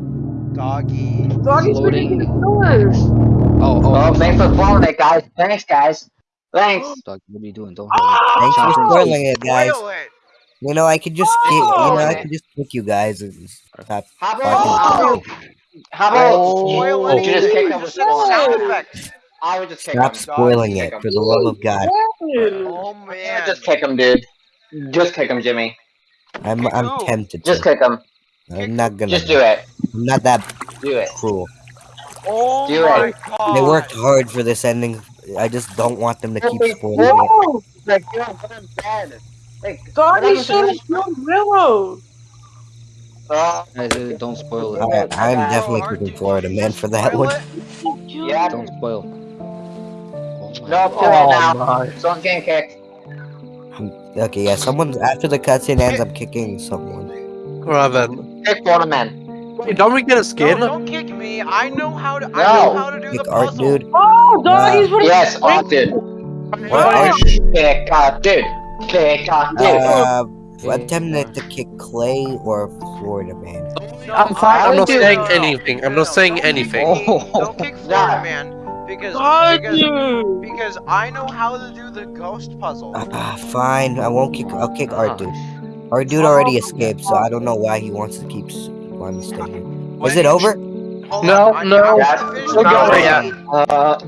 Doggy. Doggy's Loading. freaking yours. Oh, oh, Oh, thanks for following it, guys. Thanks, guys. Thanks. Dog, what are you doing? Don't ah, Thanks for spoiling it, guys. It. You know I could just ah, kick. You know I could just kick you guys. and stop. How about, oh! how about, Oh. you just kick anything. with sound effects. I would just kick Stop him. spoiling Kick it for the love of God. Oh man. Just kick him, dude. Just kick him, Jimmy. I'm I'm who? tempted Just kick him. I'm not gonna. Just do it. I'm not that Do it. cruel. Oh Do my it. god. They worked hard for this ending. I just don't want them to keep spoiling it. Like, you're I'm dead. Like, Doggy What should have killed Willow. uh, Guys, don't spoil it. I, I'm Oh, definitely Art, looking did forward to man for that one. yeah. Don't spoil. Oh my No, do it Oh now. my. Someone's getting kicked. Okay, yeah. someone after the cutscene ends. I'm kicking someone. Right then. Kick one of men. Wait, don't we get a skin? No, don't kick me. I know how to. I No. know how to do Kick the art, puzzle. dude. Oh, doggy's what Yes, oh, dude. What? Oh, sh- Kick, uh, dude. Kick, uh, dude. Uh, I'm tempted to kick Clay or Florida man. No, I'm fine. I- I'm not saying no, no, anything. I'm no, not saying don't anything. me. Oh. Don't kick Florida man because because because I know how to do the ghost puzzle. Ah, fine. I won't kick. I'll kick Art dude. Gosh. Our dude already escaped, so I don't know why he wants to keep s- wanting to stay here. Is it over? Hold No, on, no. I have Not over yet. Uh,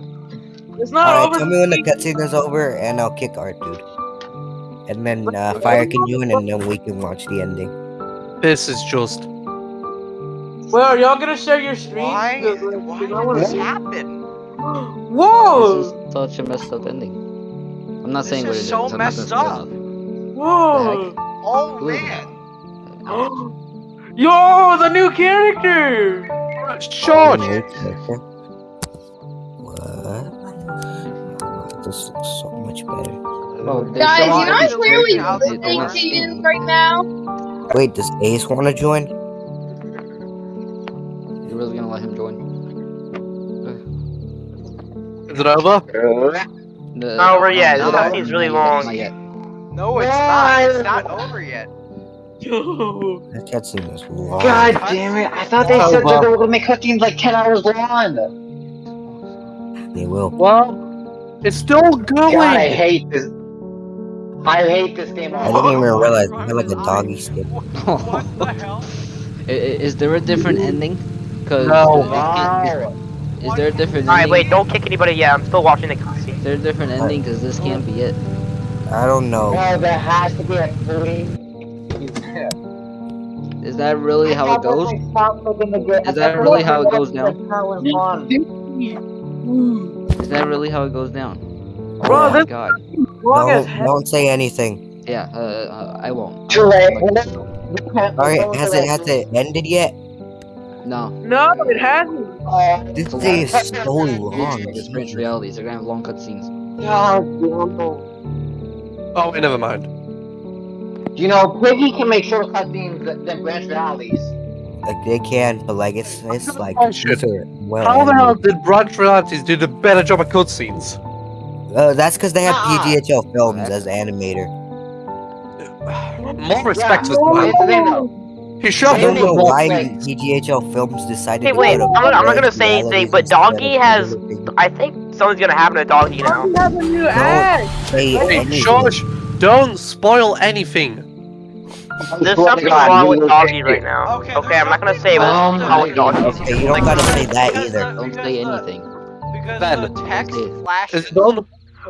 It's not Alright, over. tell me when the cutscene is over, and I'll kick Art dude. And then uh, Fire can join, and then we can watch the ending. This is just. Well, are y'all gonna share your screen? Why? Why know did what this I'm- happen? Whoa! This is such a messed up ending. I'm not This saying what is it is. so I'm messed up. Whoa! Oh Ooh. man. Yo, the new character! Charge! New character. What? This looks so much better. Bro, they Guys, you know off I'm clearly character how they listening to you right now. Wait, does Ace want to join? You're really gonna let him join? Is it over? Uh, no, Not over yet. The cutscene's really long. Not yet. No, it's not. It's not over yet. Yo! That cutscene is long. God damn it! I thought they Oh, said well. they were gonna make cutscenes like ten hours long. They will. Well, it's still going. God, I hate this. I hate this game. I didn't even realize I had like a doggy skin. What the hell? I- i- Is there a different mm-hmm. ending? Cause No. it can't- is there a different Alright, wait, don't kick anybody yet. I'm still watching the cutscene. Is there a different ending? Cause this can't be it. I don't know. Oh, there has to be a three. Is that really how it goes? Is Is that really how it goes down? Is that really how it goes down? Oh Bro, my this- god. Long Don't, hell. don't say anything. Yeah, uh, uh, I won't. Too late. Alright, has it has it ended yet? No. No, it hasn't. This thing is so long. It's strange realities. They're gonna have long cutscenes. Oh, wait, never mind. You know, Piggy can make shorter cutscenes than than branch realities. Like they can, but like it's it's like Oh, shit. these are well. How the hell animated. did Branch Realities do the better job at cutscenes? Uh, that's because they have Ah. PGHL Films as animator. More respect to this Yeah. man. It's the thing. He I shoved don't know the why Wait. PGHL Films decided Hey, to wait, to I'm not- I'm not gonna say anything, but instead Doggy has- I think something's gonna happen to Doggy now. Doggy has a new act. Say Hey, anything. George, don't spoil anything. There's something God, wrong with will Doggy right now. Okay, Okay, I'm not gonna say what's wrong wrong with with Doggy. Okay, you don't gotta say that either. Don't say uh, anything. Because Ben. the text Okay. flashes. Is it done?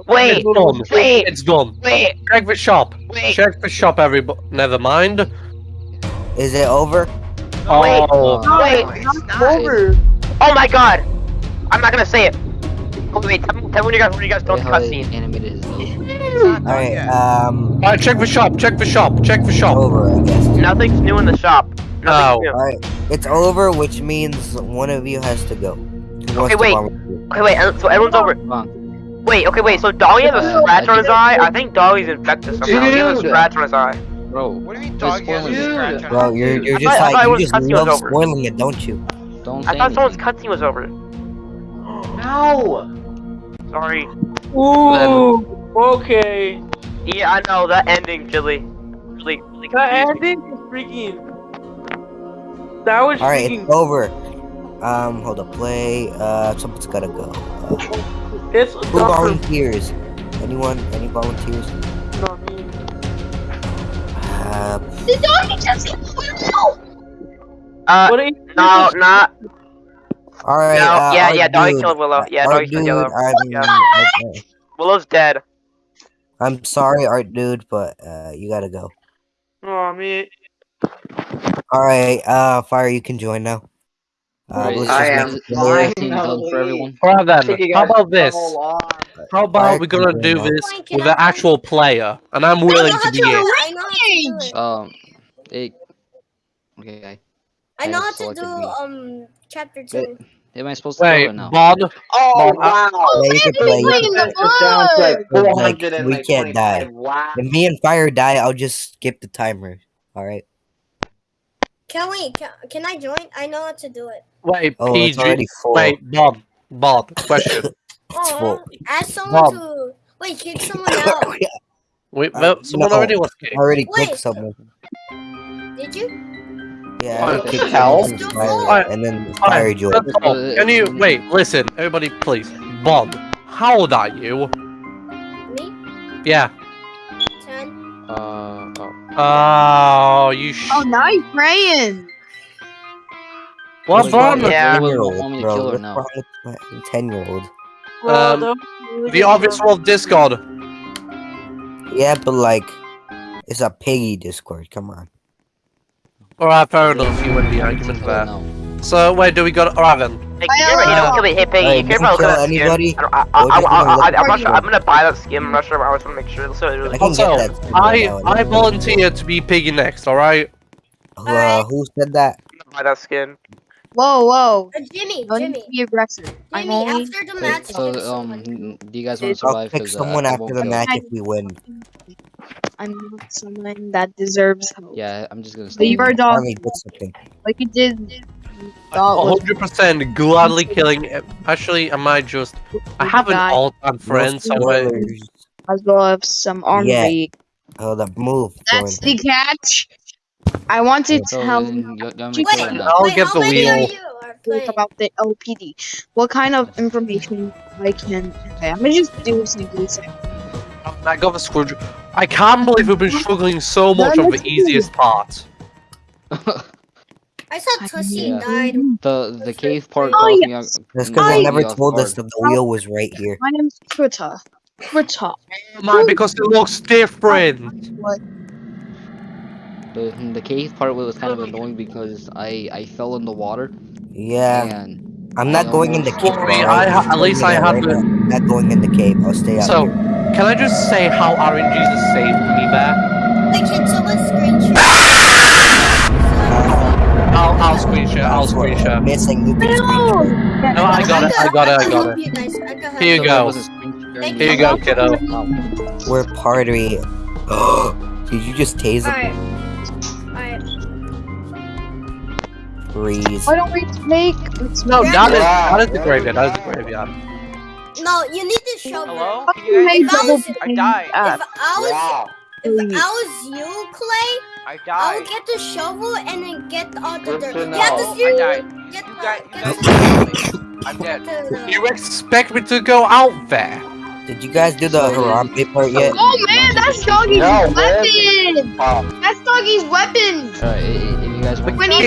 Wait, It's done. wait, It's done. wait, Check the shop. wait. Check the shop, everybody. Never mind. Is it over? No, Wait. Oh, No, Wait. it's It's not. not over. Oh my god! I'm not gonna say it. Wait, tell me, tell me when you guys when you guys Look don't how they cutscene. animated his nose. It's not done Alright, um, Alright, check the shop. Check the shop. Check the shop. over, I guess. Nothing's new in the shop. Nothing's Oh. new. Alright, it's over, which means one of you has to go. Who Okay, wait. Okay, wait, uh, so everyone's over. Wait, okay, wait, so Doggy has a scratch on his eye? I think Doggy's infected somehow. He has a scratch on his eye. Bro, What do you mean Quit doggy has a spoiling it. scratch on Bro, it? you're you're just thought- like you was just cutscene was love over. spoiling it, don't you? don't I say thought someone's cutscene was over. No! Sorry. Ooh. Okay. Yeah, I know that ending, Chili. Really, really That confused me. ending is freaking. That was All right, freaking. it's over. Um, hold up, play. Uh, someone's gotta go. Uh, It's who Dr. volunteers? Anyone? Any volunteers? Not me. Uh, The doggy just Uh, What are you no, not. All right. No, uh, yeah, our yeah, doggy dude- killed Willow. Yeah, our doggy killed Willow. Yellow. I'm, Yeah. I- Willow's dead. I'm sorry, art dude, but uh, you gotta go. Oh, me. All right, uh, fire, you can join now. Uh, Right, let's just I make am this- it is clear. this for everyone? Alright then, how about this? How about Fire we're gonna do now. this Can with I an actual player, and I'm willing to be it. I know how to do it. Um, it. Okay, I know I how to do um chapter Wait, two. Am I supposed to Wait, go or no? Bod, Oh, Well, wow! Yeah, you can play. You can in the It sounds like like, we can't die. Wow. If me and fire die, I'll just skip the timer. All right. Can we? Can, can I join? I know how to do it. wait, Oh, it's already full. Wait, Bod, Bod, question. It's Oh, full. ask someone Bob. to wait. Kick someone out. Wait, Uh, someone no. already was kicked. already kicked someone. Did you? Yeah, Alright, I kicked Cal? someone from fire, Alright, and then Alright, fire joined. that's all. Can you wait? Listen, everybody, please. Bod, how old are you? Me? Yeah. Ten. Uh, oh. Oh, you. Sh- Oh, now you're praying. What's wrong with wait. you? Anyone Ten-year-old, want bro. What's now? wrong with my ten-year-old? Well, Um, that was really The obvious world Discord. Yeah, but like, it's a piggy Discord. Come on. Alright, fair enough. You win the argument there. So wait, do we got alright then? Hey, you, you don't kill me. Hey, Piggy, Hey, you care don't kill anybody. I, don't- I, I, We're I, just I, gonna I, look I'm not sure. I'm gonna buy that skin. I'm not sure. I just want to make sure. It looks really, I really can cool. get Also, I I volunteer to be Piggy next. All right. Uh, who said that? I'm gonna buy that skin. Whoa, whoa. Uh, Jimmy, Don't Jimmy, be aggressive. I'm Jimmy. only. After the Wait, match, so um, do you guys want to I'll survive? pick 'Cause, uh, someone after the match if we win. I'm not someone that deserves help. Yeah, I'm just gonna stay. Leave our here. dog Finally did like you did. Thought 100% gladly killing. Actually, am I might just. I have an guy. all-time friend No somewhere. as well as some armory. Oh, up, move. That's join. the catch. I wanted to So tell you you, you want me to Wait, kill her now? I'll get the many are wheel. you are talk about the LPD. What kind of information I can okay, I'm gonna just do simply say. Um, I got the screwdriver. I can't believe we've been struggling so much on the easiest part. I saw Tussie Yeah. died. the the cave part Oh, caught me. That's because they I- never me off told us that the wheel was right here. My name's Krita. Krita. Oh Man, because it looks different. What? The the cave part was kind of annoying because I I fell in the water Yeah, and I'm not I going in the cave. Sorry, alright? I ha- I'm at least telling you I that had right the- now. I'm not going in the cave. I'll stay out So, here. Can I just say how RNGesus saved me there? Wait, can someone screenshot? I'll, I'll screen share. I'll screen share. Missing. You can screenshot. No, I got it. I got it. I got it. I Here you go. I wasn't screen sharing Here you go, kiddo. We're party. Did you just tase him? Alright. Alright. Freeze. Why don't we take let's No, Yeah. that is that is the graveyard. That is the graveyard. No, you need to show. Hello? fucking Can you make guys? If I double was- I ping died. Uh, if I was, Wow. if I was you, Clay, I I died. would get the shovel and then get all the Good dirt. to You have to know. I see. died. Get You the, you get guys the, killed me. I'm dead. You expect me to go out there? Did you guys do the Harambe part yet? Oh man, that's doggy's No, weapon! Oh. That's doggy's weapon! Alright, i- i- if you guys want When to